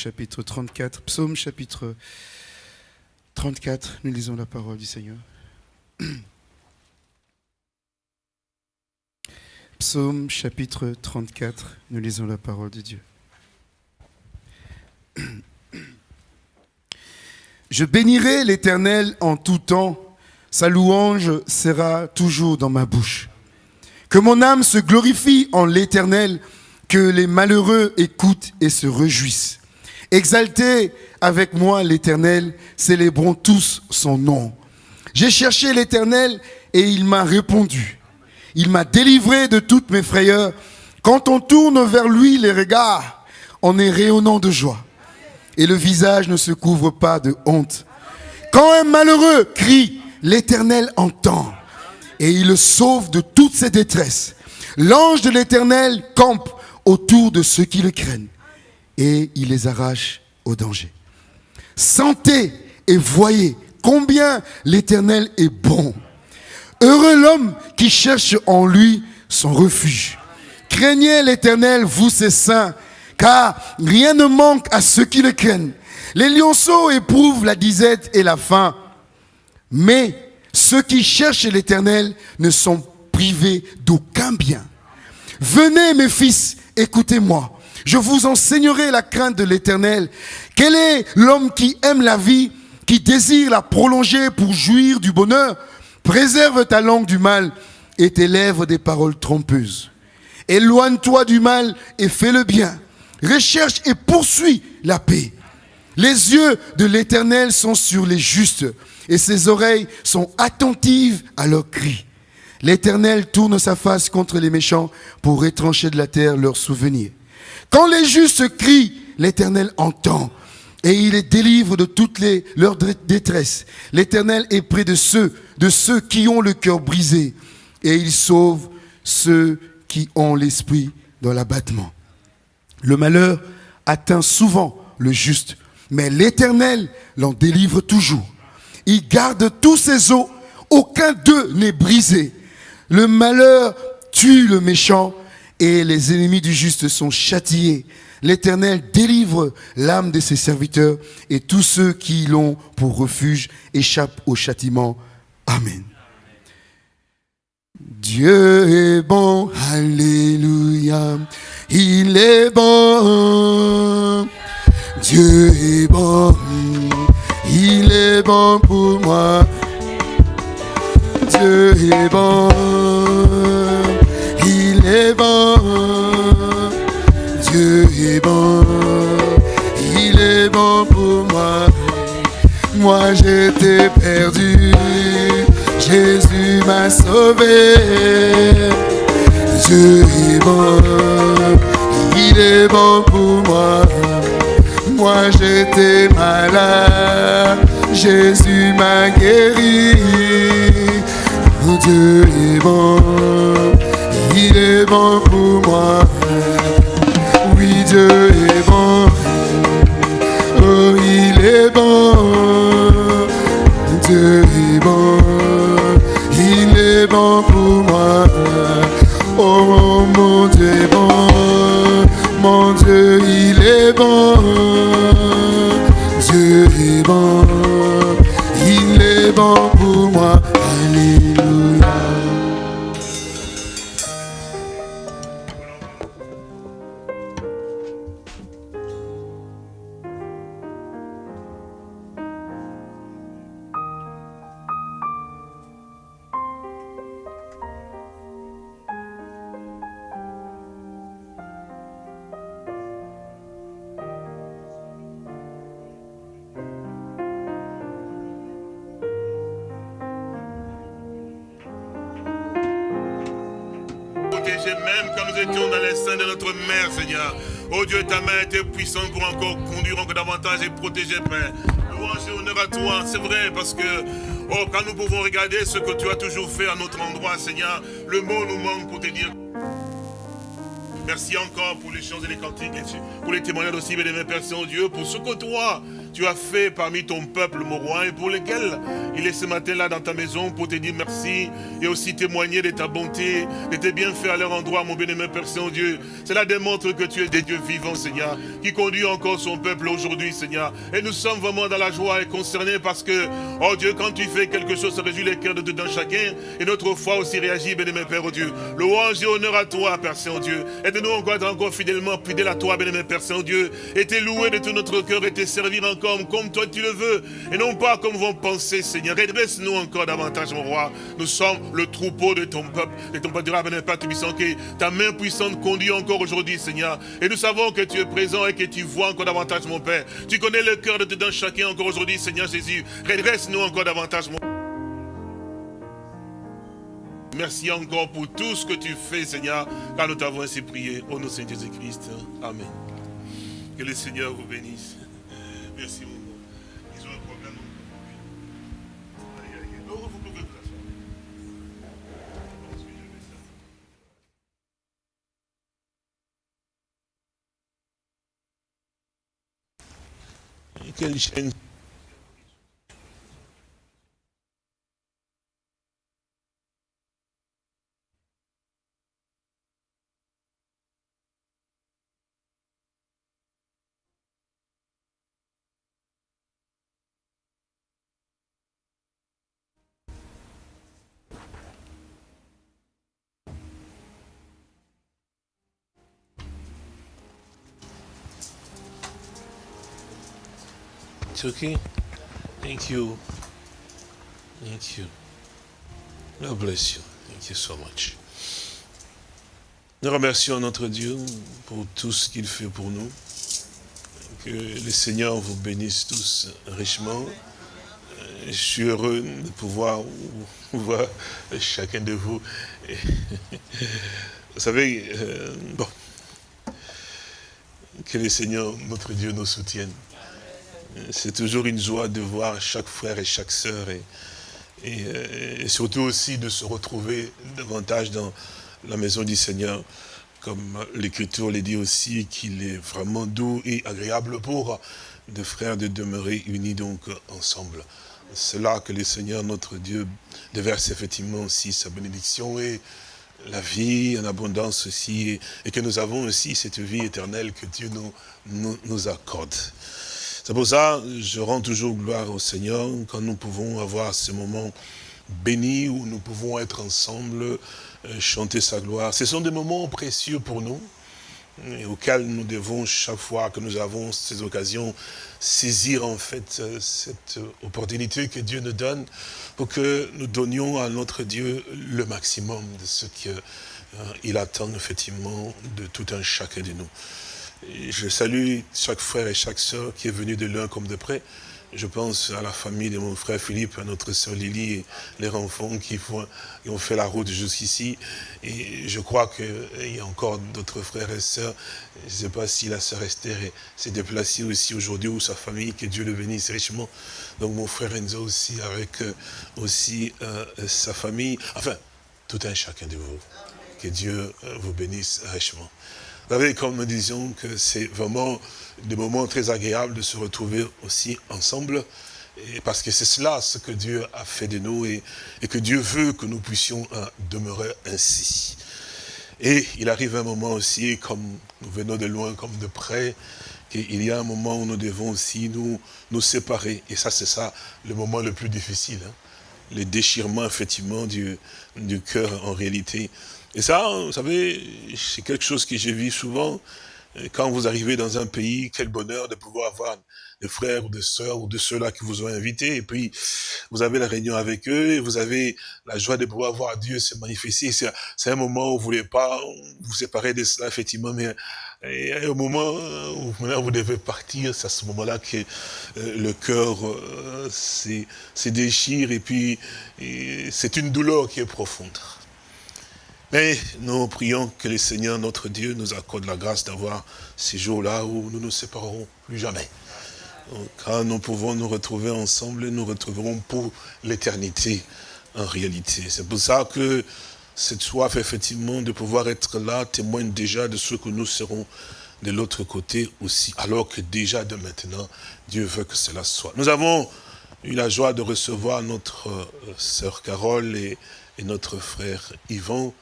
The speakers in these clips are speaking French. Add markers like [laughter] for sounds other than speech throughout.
chapitre 34. Psaume chapitre 34. Nous lisons la parole du Seigneur. [clears throat] Psaume chapitre 34. Nous lisons la parole de Dieu. [clears throat] Je bénirai l'Éternel en tout temps. Sa louange sera toujours dans ma bouche. Que mon âme se glorifie en l'Éternel, que les malheureux écoutent et se réjouissent. Exaltez avec moi l'Éternel, célébrons tous son nom. J'ai cherché l'Éternel et il m'a répondu. Il m'a délivré de toutes mes frayeurs. Quand on tourne vers lui les regards, on est rayonnant de joie. Et le visage ne se couvre pas de honte. Quand un malheureux crie, l'Éternel entend. et il le sauve de toutes ses détresses. L'ange de l'Éternel campe autour de ceux qui le craignent et il les arrache au danger. Sentez et voyez combien l'Éternel est bon. Heureux l'homme qui cherche en lui son refuge. Craignez l'Éternel, vous ses saints, car rien ne manque à ceux qui le craignent. Les lionceaux éprouvent la disette et la faim, mais ceux qui cherchent l'Éternel ne sont privés d'aucun bien. Venez mes fils, écoutez-moi. Je vous enseignerai la crainte de l'Éternel. Quel est l'homme qui aime la vie, qui désire la prolonger pour jouir du bonheur? Préserve ta langue du mal et tes lèvres des paroles trompeuses. Éloigne-toi du mal et fais le bien. Recherche et poursuis la paix. Les yeux de l'Éternel sont sur les justes et ses oreilles sont attentives à leurs cris. L'Éternel tourne sa face contre les méchants pour étrancher de la terre leurs souvenirs. Quand les justes crient, l'Éternel entend et il les délivre de toutes les, leurs détresses. L'Éternel est près de ceux, de ceux qui ont le cœur brisé et il sauve ceux qui ont l'esprit dans l'abattement. Le malheur atteint souvent le juste, mais l'Éternel l'en délivre toujours. Il garde tous ses os, aucun d'eux n'est brisé. Le malheur tue le méchant et les ennemis du juste sont châtiés. L'Éternel délivre l'âme de ses serviteurs et tous ceux qui l'ont pour refuge échappent au châtiment. Amen. Dieu est bon, alléluia, il est bon. Dieu est bon, il est bon pour moi. Dieu est bon, est bon. Dieu est bon, il est bon pour moi. Moi j'étais perdu, Jésus m'a sauvé. Dieu est bon, il est bon pour moi. Moi j'étais malade, Jésus m'a guéri. Dieu est bon, il est bon pour moi. Oui, Dieu est bon, oh il est bon. Dieu est bon, il est bon pour moi. Oh mon Dieu est bon, mon Dieu il est bon. Dieu est bon, il est bon pour moi. Même quand nous étions dans les seins de notre mère, Seigneur. Oh Dieu, ta main était puissante pour encore conduire encore davantage et protéger, Père. Louange et honneur à toi, c'est vrai, parce que, oh, quand nous pouvons regarder ce que tu as toujours fait à notre endroit, Seigneur, le mot nous manque pour te dire. Merci encore pour les chants et les cantiques, et pour les témoignages aussi, mes Père Saint-Dieu, pour ce que toi, tu as fait parmi ton peuple, mon roi, et pour lequel il est ce matin-là dans ta maison pour te dire merci et aussi témoigner de ta bonté, de tes bienfaits à leur endroit, mon bien-aimé Père Saint-Dieu. Cela démontre que tu es des dieux vivants, Seigneur, qui conduit encore son peuple aujourd'hui, Seigneur. Et nous sommes vraiment dans la joie et concernés parce que, oh Dieu, quand tu fais quelque chose, ça réjouit les cœurs de dedans chacun. Et notre foi aussi réagit, bien-aimé Père, oh Dieu. Louange et honneur à toi, Père Saint-Dieu. Aide-nous encore à être encore fidèlement fidèles à toi, bien-aimé Père Saint-Dieu. Et te louer de tout notre cœur et te servir encore comme toi tu le veux. Et non pas comme vont penser, Seigneur. Redresse-nous encore davantage, mon roi. Nous sommes le troupeau de ton peuple, de ton peuple durable, Père Tubissant, que ta main puissante conduit encore aujourd'hui, Seigneur. Et nous savons que tu es présent et que tu vois encore davantage, mon Père. Tu connais le cœur de dedans chacun encore aujourd'hui, Seigneur Jésus. Redresse-nous encore davantage, mon Merci encore pour tout ce que tu fais, Seigneur, car nous t'avons ainsi prié. Au nom de Saint Jésus-Christ. Amen. Que le Seigneur vous bénisse. Quelle It's. Thank you. Thank you. God bless you. Thank you so much. Nous remercions notre Dieu pour tout ce qu'il fait pour nous. Que le Seigneur vous bénisse tous richement. Je suis heureux de pouvoir voir chacun de vous. Vous savez, euh, bon, que le Seigneur, notre Dieu, nous soutienne. C'est toujours une joie de voir chaque frère et chaque sœur euh, et surtout aussi de se retrouver davantage dans la maison du Seigneur. Comme l'Écriture le dit aussi, qu'il est vraiment doux et agréable pour des frères de demeurer unis donc ensemble. C'est là que le Seigneur, notre Dieu, déverse effectivement aussi sa bénédiction et la vie en abondance aussi, et, que nous avons aussi cette vie éternelle que Dieu nous accorde. C'est pour ça je rends toujours gloire au Seigneur quand nous pouvons avoir ce moment béni où nous pouvons être ensemble, euh, chanter sa gloire. Ce sont des moments précieux pour nous et auxquels nous devons chaque fois que nous avons ces occasions saisir en fait euh, cette opportunité que Dieu nous donne pour que nous donnions à notre Dieu le maximum de ce qu'il attend effectivement de tout un chacun de nous. Je salue chaque frère et chaque sœur qui est venu de loin comme de près. Je pense à la famille de mon frère Philippe, à notre sœur Lily et les enfants qui ont fait la route jusqu'ici. Et je crois qu'il y a encore d'autres frères et sœurs. Je ne sais pas si la sœur Esther s'est déplacée aussi aujourd'hui ou sa famille, que Dieu le bénisse richement. Donc mon frère Enzo aussi avec euh, aussi euh, sa famille. Enfin, tout un chacun de vous. Que Dieu euh, vous bénisse richement. Vous savez, comme nous disions que c'est vraiment des moments très agréables de se retrouver aussi ensemble, parce que c'est cela ce que Dieu a fait de nous et, que Dieu veut que nous puissions demeurer ainsi. Et il arrive un moment aussi, comme nous venons de loin comme de près, qu'il y a un moment où nous devons aussi nous, nous séparer. Et ça, c'est ça, le moment le plus difficile. Hein. Le déchirement, effectivement, du cœur en réalité. Et ça, vous savez, c'est quelque chose que j'ai vu souvent. Quand vous arrivez dans un pays, quel bonheur de pouvoir avoir des frères ou des sœurs ou de ceux-là qui vous ont invités. Et puis, vous avez la réunion avec eux et vous avez la joie de pouvoir voir Dieu se manifester. C'est un moment où vous ne voulez pas vous séparer de cela, effectivement, mais et au moment où vous devez partir, c'est à ce moment-là que euh, le cœur euh, se déchire et puis c'est une douleur qui est profonde. Mais nous prions que le Seigneur, notre Dieu, nous accorde la grâce d'avoir ces jours-là où nous ne nous séparerons plus jamais. Quand nous pouvons nous retrouver ensemble, nous retrouverons pour l'éternité en réalité. C'est pour ça que cette soif, effectivement, de pouvoir être là, témoigne déjà de ce que nous serons de l'autre côté aussi, alors que déjà de maintenant, Dieu veut que cela soit. Nous avons eu la joie de recevoir notre euh, sœur Carole et, et notre frère Yvan,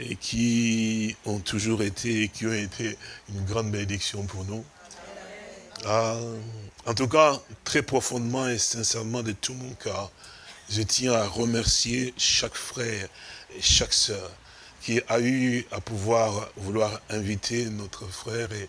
et qui ont toujours été, et qui ont été une grande bénédiction pour nous. Ah, en tout cas, très profondément et sincèrement de tout mon cœur, je tiens à remercier chaque frère et chaque sœur qui a eu à pouvoir vouloir inviter notre frère et,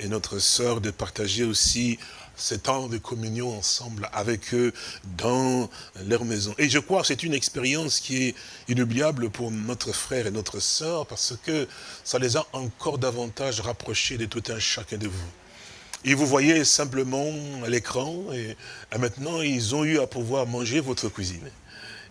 et notre sœur de partager aussi ce temps de communion ensemble avec eux dans leur maison. Et je crois que c'est une expérience qui est inoubliable pour notre frère et notre sœur parce que ça les a encore davantage rapprochés de tout un chacun de vous. Et vous voyez simplement à l'écran, et, maintenant ils ont eu à pouvoir manger votre cuisine.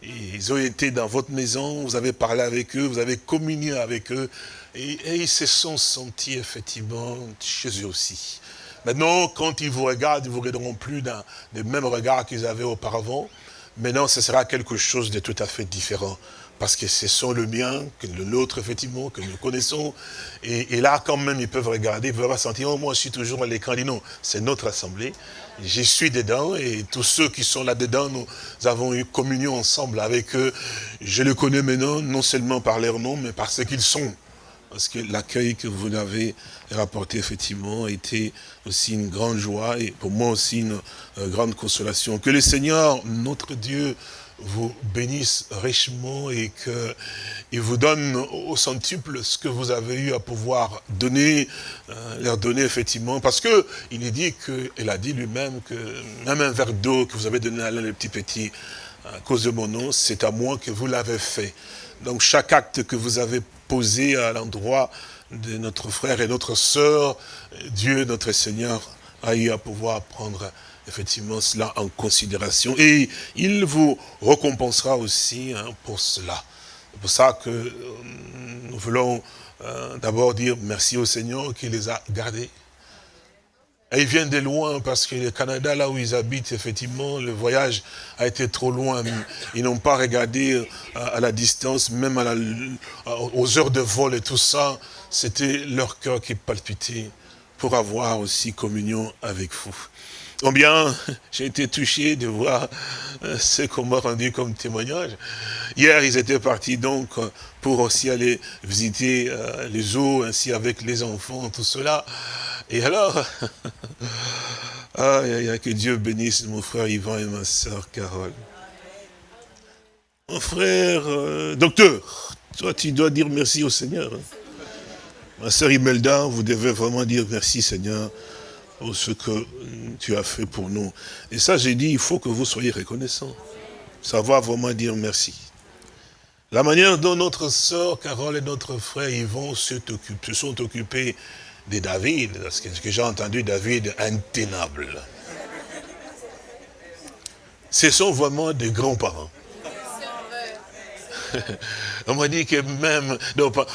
Ils ont été dans votre maison, vous avez parlé avec eux, vous avez communié avec eux, et, ils se sont sentis effectivement chez eux aussi. Maintenant, quand ils vous regardent, ils ne vous regarderont plus dans les mêmes regards qu'ils avaient auparavant. Maintenant, ce sera quelque chose de tout à fait différent. parce que ce sont le mien, que le nôtre, effectivement, que nous connaissons. Et, là, quand même, ils peuvent regarder, ils peuvent sentir, oh, moi, je suis toujours à l'écran. Dit non, c'est notre assemblée. J'y suis dedans et tous ceux qui sont là-dedans, nous avons eu communion ensemble avec eux. Je les connais maintenant, non seulement par leur nom, mais par ce qu'ils sont. Parce que l'accueil que vous avez rapporté, effectivement, été aussi une grande joie et pour moi aussi une euh, grande consolation. Que le Seigneur, notre Dieu, vous bénisse richement et qu'il vous donne au centuple ce que vous avez eu à pouvoir donner, euh, leur donner effectivement. Parce que il est dit qu'il a dit lui-même que même un verre d'eau que vous avez donné à l'un des petits petits, à cause de mon nom, c'est à moi que vous l'avez fait. Donc chaque acte que vous avez posé à l'endroit de notre frère et notre sœur, Dieu, notre Seigneur, a eu à pouvoir prendre effectivement cela en considération. Et il vous récompensera aussi hein, pour cela. C'est pour ça que euh, nous voulons euh, d'abord dire merci au Seigneur qui les a gardés. Et ils viennent de loin parce que le Canada, là où ils habitent, effectivement, le voyage a été trop loin. Ils n'ont pas regardé euh, à, la distance, même à aux heures de vol et tout ça. C'était leur cœur qui palpitait pour avoir aussi communion avec vous. Combien [laughs] j'ai été touché de voir euh, ce qu'on m'a rendu comme témoignage. Hier, ils étaient partis donc pour aussi aller visiter euh, les eaux, ainsi avec les enfants, tout cela. Et alors, [laughs] ah, que Dieu bénisse mon frère Yvan et ma soeur Carole. Mon frère, euh, docteur, toi tu dois dire merci au Seigneur. Hein. Ma soeur Imelda, vous devez vraiment dire merci Seigneur pour ce que tu as fait pour nous. Et ça, j'ai dit, il faut que vous soyez reconnaissants. Savoir vraiment dire merci. La manière dont notre sœur Carole et notre frère Yvon se, se sont occupés de David, parce que ce que j'ai entendu, David, intenable. Ce sont vraiment des grands-parents. On m'a dit que même,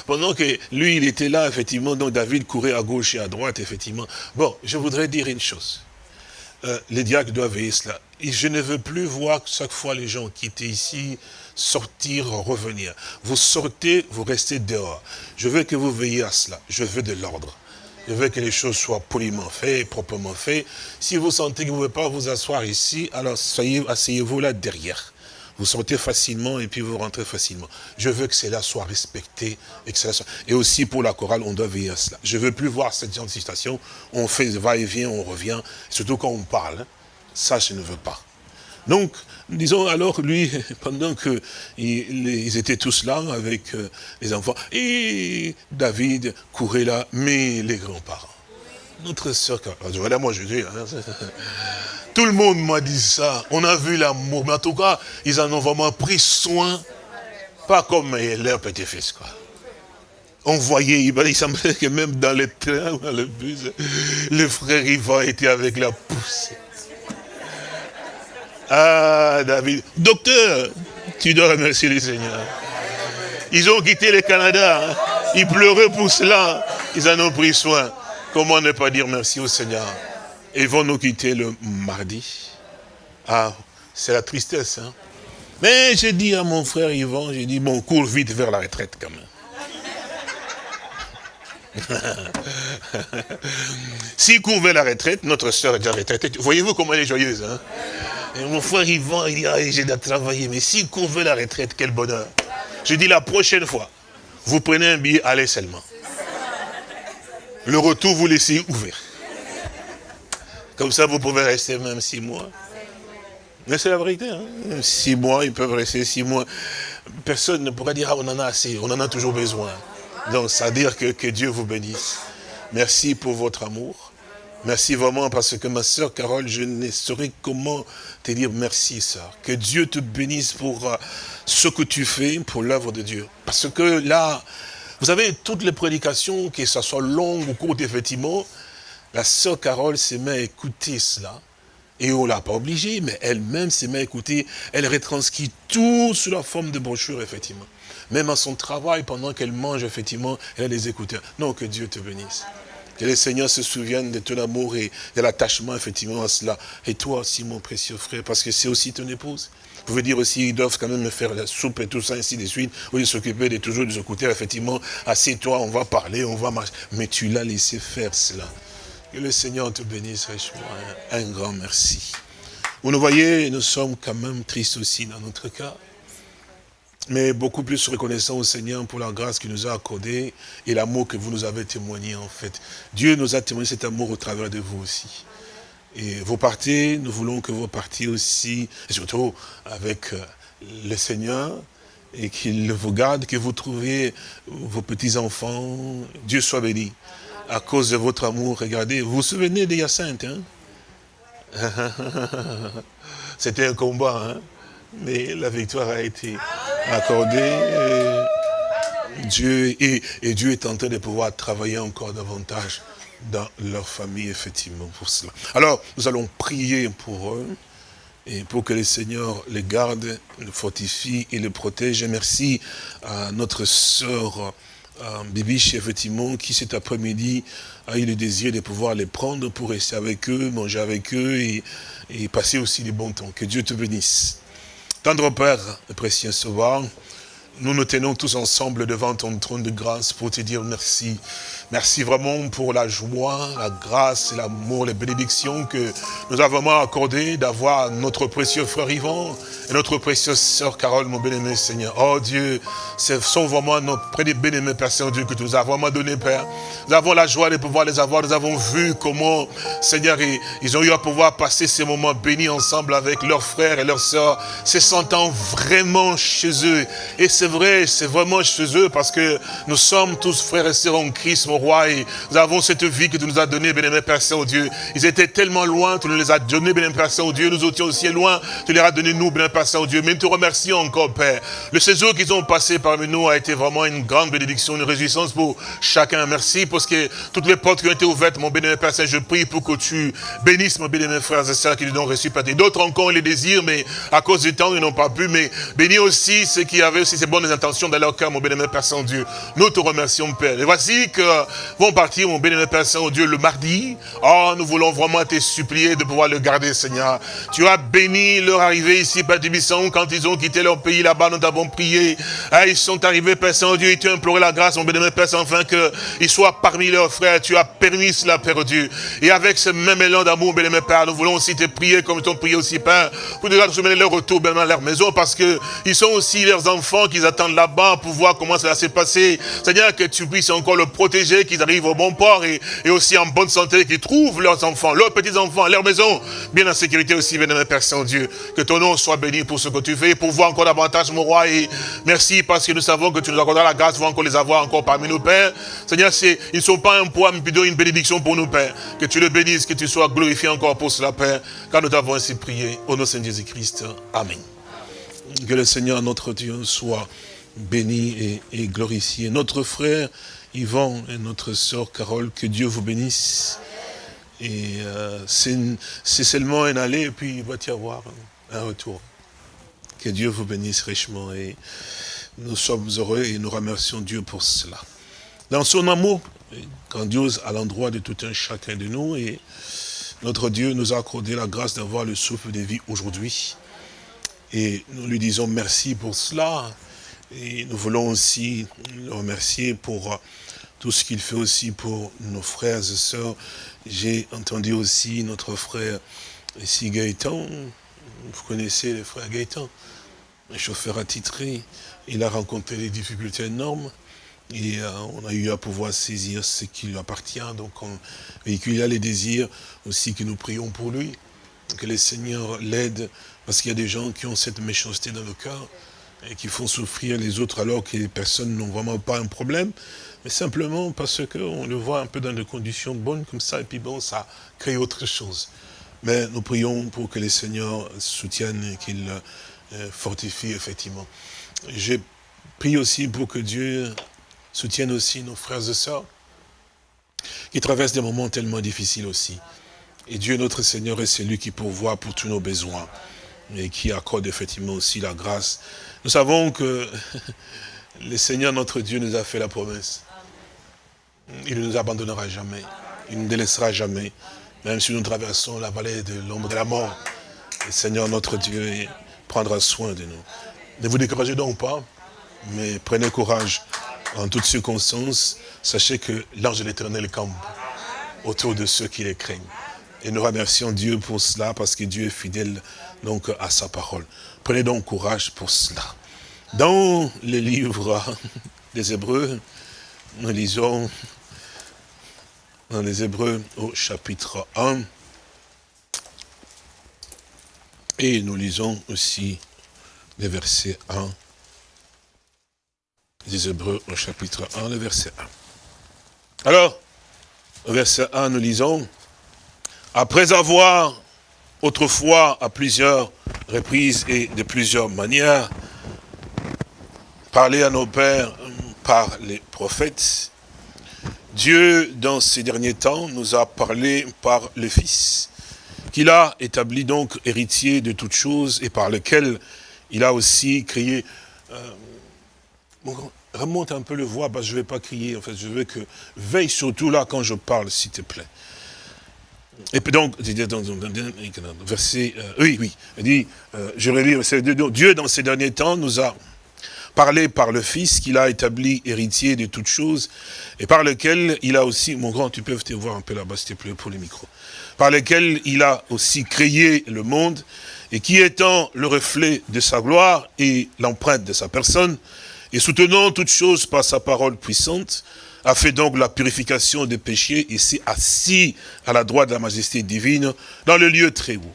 pendant que lui, il était là, effectivement, donc David courait à gauche et à droite, effectivement. Bon, je voudrais dire une chose. Euh, les diacres doivent veiller cela. Et je ne veux plus voir chaque fois les gens qui étaient ici sortir, revenir. Vous sortez, vous restez dehors. Je veux que vous veillez à cela. Je veux de l'ordre. Je veux que les choses soient poliment faites, proprement faites. Si vous sentez que vous ne pouvez pas vous asseoir ici, alors asseyez-vous là derrière. Vous sortez facilement et puis vous rentrez facilement. Je veux que cela soit respecté. Et, aussi pour la chorale, on doit veiller à cela. Je ne veux plus voir cette genre de situation. On fait va-et-vient, on revient. Surtout quand on parle. Ça, je ne veux pas. Donc, disons alors, lui, [laughs] pendant que ils étaient tous là avec euh, les enfants, et David courait là, mais les grands-parents. Notre soeur, voilà moi je dis, hein, [laughs] tout le monde m'a dit ça. On a vu l'amour. Mais en tout cas, ils en ont vraiment pris soin. Pas comme leur petit-fils, quoi. On voyait, il semblait que même dans le train dans le bus, le frère Ivan était avec la poussée. Ah, David. Docteur, tu dois remercier le Seigneur. Ils ont quitté le Canada. Hein. Ils pleuraient pour cela. Ils en ont pris soin. Comment ne pas dire merci au Seigneur? Ils vont nous quitter le mardi. Ah, c'est la tristesse. Hein? Mais j'ai dit à mon frère Yvan, j'ai dit, bon, cours vite vers la retraite quand même. S'il court vers la retraite, notre soeur est déjà retraitée. Voyez-vous comment elle est joyeuse. Hein? Et mon frère Yvan, il dit, ah, j'ai déjà travaillé. Mais s'il court la retraite, quel bonheur. Je dis la prochaine fois, vous prenez un billet, allez seulement. Le retour, vous laissez ouvert. Comme ça, vous pouvez rester même six mois. Mais c'est la vérité. Hein? Six mois, ils peuvent rester six mois. Personne ne pourra dire, ah, on en a assez, on en a toujours besoin. Donc, ça veut dire que, que Dieu vous bénisse. Merci pour votre amour. Merci vraiment parce que ma soeur Carole, je ne saurais comment te dire merci, sœur. Que Dieu te bénisse pour euh, ce que tu fais, pour l'œuvre de Dieu. Parce que là, vous savez, toutes les prédications, que ce soit longue ou courte, effectivement, la sœur Carole s'est mise à écouter cela. Et on ne l'a pas obligée, mais elle-même s'est mise à écouter. Elle retranscrit tout sous la forme de brochure, effectivement. Même à son travail, pendant qu'elle mange, effectivement, elle a des écouteurs. Non, que Dieu te bénisse. Que les Seigneurs se souviennent de ton amour et de l'attachement, effectivement, à cela. Et toi aussi, mon précieux frère, parce que c'est aussi ton épouse. Vous pouvez dire aussi, ils doivent quand même me faire la soupe et tout ça, ainsi de suite. Ou ils s'occuper de toujours de ce côté, effectivement, assieds-toi, on va parler, on va marcher. Mais tu l'as laissé faire cela. Que le Seigneur te bénisse richement. Un grand merci. Vous nous voyez, nous sommes quand même tristes aussi dans notre cas mais beaucoup plus reconnaissant au Seigneur pour la grâce qu'il nous a accordée et l'amour que vous nous avez témoigné en fait. Dieu nous a témoigné cet amour au travers de vous aussi. Et vous partez, nous voulons que vous partiez aussi, et surtout avec euh, le Seigneur, et qu'il vous garde, que vous trouviez vos petits-enfants. Dieu soit béni. À cause de votre amour, regardez, vous vous souvenez des Hyacinthe, hein? [laughs] C'était un combat, hein? Mais la victoire a été accordée. Et Dieu, et, et, Dieu est en train de pouvoir travailler encore davantage dans leur famille, effectivement, pour cela. Alors, nous allons prier pour eux, et pour que le Seigneur les garde, les fortifie et les protège. Et merci à notre sœur euh, Bibiche, effectivement, qui cet après-midi a eu le désir de pouvoir les prendre pour rester avec eux, manger avec eux et, et passer aussi des bons temps. Que Dieu te bénisse. Tendre Père, précieux Sauveur, nous nous tenons tous ensemble devant ton trône de grâce pour te dire merci. Merci vraiment pour la joie, la grâce, l'amour, les bénédictions que nous avons vraiment accordé d'avoir notre précieux frère Yvan et notre précieuse sœur Carole, mon bien-aimé Seigneur. Oh Dieu, ce sont vraiment nos bien-aimés Père Saint-Dieu que tu nous as vraiment donné, Père. Nous avons la joie de pouvoir les avoir. Nous avons vu comment, Seigneur, ils ont eu à pouvoir passer ces moments bénis ensemble avec leurs frères et leurs sœurs, se sentant vraiment chez eux. Et c'est vrai, c'est vraiment chez eux parce que nous sommes tous frères et sœurs en Christ, mon et nous avons cette vie que tu nous as donnée, bien-aimé Père Saint-Dieu. Ils étaient tellement loin, tu nous les as donnés, bien-aimé Père Saint-Dieu. Nous étions aussi loin, tu les as donnés nous, bien-aimé Père Saint-Dieu. Mais nous te remercions encore, Père. Le séjour qu'ils ont passé parmi nous a été vraiment une grande bénédiction, une réjouissance pour chacun. Merci parce que toutes les portes qui ont été ouvertes, mon bien-aimé Père Saint, je prie pour que tu bénisses, mon bien-aimé frères et sœurs qui nous ont reçu. D'autres encore les désirent, mais à cause du temps, ils n'ont pas pu. Mais bénis aussi ceux qui avaient aussi ces bonnes intentions dans leur cœur, mon bien-aimé Père Saint-Dieu. Nous te remercions, Père. Et voici que vont partir, mon bien-aimé Père Saint-Dieu, le mardi. Oh, nous voulons vraiment te supplier de pouvoir le garder, Seigneur. Tu as béni leur arrivée ici, Père Tibisson, quand ils ont quitté leur pays là-bas, nous t'avons prié. Ah, ils sont arrivés, Père Saint-Dieu, et tu as imploré la grâce, mon bien-aimé Père Saint, afin qu'ils soient parmi leurs frères. Tu as permis cela, Père Dieu. Et avec ce même élan d'amour, bien-aimé Père, nous voulons aussi te prier comme ils t'ont prié aussi, Père, pour nous soumettre leur retour, bien à leur maison, parce que ils sont aussi leurs enfants qu'ils attendent là-bas pour voir comment ça va se passer. Seigneur, que tu puisses encore le protéger, qu'ils arrivent au bon port et, aussi en bonne santé, qu'ils trouvent leurs enfants, leurs petits-enfants, leur maison, bien en sécurité aussi, bien Père Saint-Dieu. Que ton nom soit béni pour ce que tu fais, pour voir encore davantage, mon roi. Et merci parce que nous savons que tu nous accorderas la grâce, pour encore les avoir encore parmi nous, Père. Seigneur, ils ne sont pas un poids, mais plutôt une bénédiction pour nous, Père. Que tu le bénisses, que tu sois glorifié encore pour cela, Père. Car nous t'avons ainsi prié. Au nom de Jésus-Christ. Amen. Que le Seigneur, notre Dieu, soit béni et glorifié. Notre frère Yvan et notre sœur Carole, que Dieu vous bénisse. Et euh, c'est seulement un aller et puis il va y avoir un retour. Que Dieu vous bénisse richement et nous sommes heureux et nous remercions Dieu pour cela. Dans son amour grandiose à l'endroit de tout un chacun de nous et notre Dieu nous a accordé la grâce d'avoir le souffle de vie aujourd'hui. Et nous lui disons merci pour cela. Et nous voulons aussi le remercier pour tout ce qu'il fait aussi pour nos frères et sœurs. J'ai entendu aussi notre frère ici Gaëtan. Vous connaissez le frère Gaëtan, un chauffeur attitré. Il a rencontré des difficultés énormes. Et euh, on a eu à pouvoir saisir ce qui lui appartient. Donc on véhicule les désirs aussi que nous prions pour lui. Que le Seigneur l'aide. Parce qu'il y a des gens qui ont cette méchanceté dans le cœur et qui font souffrir les autres alors que les personnes n'ont vraiment pas un problème, mais simplement parce qu'on le voit un peu dans des conditions bonnes comme ça, et puis bon, ça crée autre chose. Mais nous prions pour que les Seigneurs soutiennent et qu'il euh, fortifie effectivement. J'ai prie aussi pour que Dieu soutienne aussi nos frères et sœurs qui traversent des moments tellement difficiles aussi. Et Dieu notre Seigneur est celui qui pourvoit pour tous nos besoins et qui accorde effectivement aussi la grâce. Nous savons que [laughs] le Seigneur notre Dieu nous a fait la promesse. Il ne nous abandonnera jamais. Il ne nous délaissera jamais. Même si nous traversons la vallée de l'ombre de la mort, le Seigneur notre Dieu prendra soin de nous. Ne vous découragez donc pas, mais prenez courage en toutes circonstances. Sachez que l'ange de l'éternel campe autour de ceux qui les craignent. Et nous remercions Dieu pour cela, parce que Dieu est fidèle donc à sa parole. Prenez donc courage pour cela. Dans le livre des Hébreux, nous lisons dans les Hébreux au chapitre 1. Et nous lisons aussi les versets 1. Les Hébreux au chapitre 1, le verset 1. Alors, au verset 1, nous lisons, après avoir autrefois à plusieurs reprises et de plusieurs manières parlé à nos pères par les prophètes, Dieu, dans ces derniers temps, nous a parlé par le Fils, qu'il a établi donc héritier de toutes choses et par lequel il a aussi créé... Euh, remonte un peu le voix, parce que je ne vais pas crier, en fait, je veux que... Veille surtout là quand je parle, s'il te plaît. Et puis donc, verset, euh, oui, oui, il dit, euh, je relis, Dieu dans ces derniers temps nous a parlé par le Fils qu'il a établi héritier de toutes choses, et par lequel il a aussi, mon grand, tu peux te voir un peu là-bas, s'il te plaît, pour les micros, par lequel il a aussi créé le monde, et qui étant le reflet de sa gloire et l'empreinte de sa personne, et soutenant toutes choses par sa parole puissante, a fait donc la purification des péchés et s'est assis à la droite de la majesté divine dans le lieu très haut.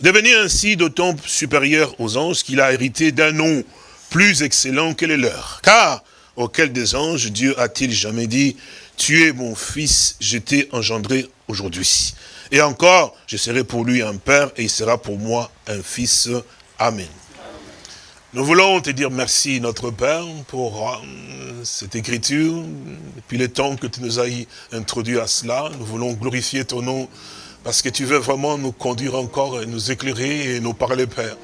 Devenu ainsi d'autant supérieur aux anges qu'il a hérité d'un nom plus excellent que les leurs. Car, auquel des anges, Dieu a-t-il jamais dit, tu es mon fils, je t'ai engendré aujourd'hui. Et encore, je serai pour lui un père et il sera pour moi un fils. Amen. Nous voulons te dire merci, notre Père, pour euh, cette écriture, depuis le temps que tu nous as introduit à cela. Nous voulons glorifier ton nom, parce que tu veux vraiment nous conduire encore, et nous éclairer et nous parler, Père.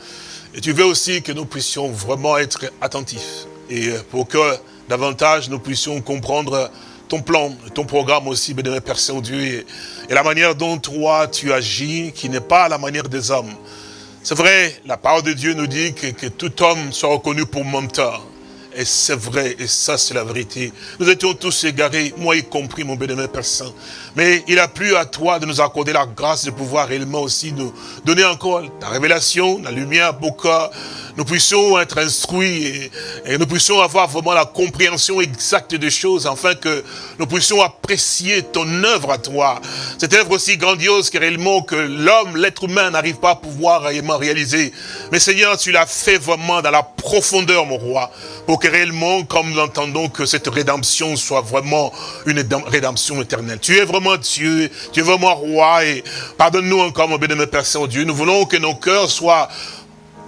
Et tu veux aussi que nous puissions vraiment être attentifs. Et pour que davantage nous puissions comprendre ton plan, ton programme aussi, bénémoine Père Saint-Dieu, et, et, la manière dont toi tu agis, qui n'est pas la manière des hommes. C'est vrai, la parole de Dieu nous dit que, tout homme soit reconnu pour menteur. Et c'est vrai, et ça c'est la vérité. Nous étions tous égarés, moi y compris, mon bénémoine Saint. Mais il a plu à toi de nous accorder la grâce de pouvoir réellement aussi nous donner encore la révélation, la lumière pour que nous puissions être instruits et, nous puissions avoir vraiment la compréhension exacte des choses afin que nous puissions apprécier ton œuvre à toi. Cette œuvre aussi grandiose que réellement que l'homme, l'être humain n'arrive pas à pouvoir réellement réaliser. Mais Seigneur, tu l'as fait vraiment dans la profondeur, mon roi, pour que réellement, comme nous l'entendons, que cette rédemption soit vraiment une rédemption éternelle. Tu es vraiment Dieu, tu es vraiment roi et pardonne-nous encore, mon bénémoine Père Saint-Dieu. Nous voulons que nos cœurs soient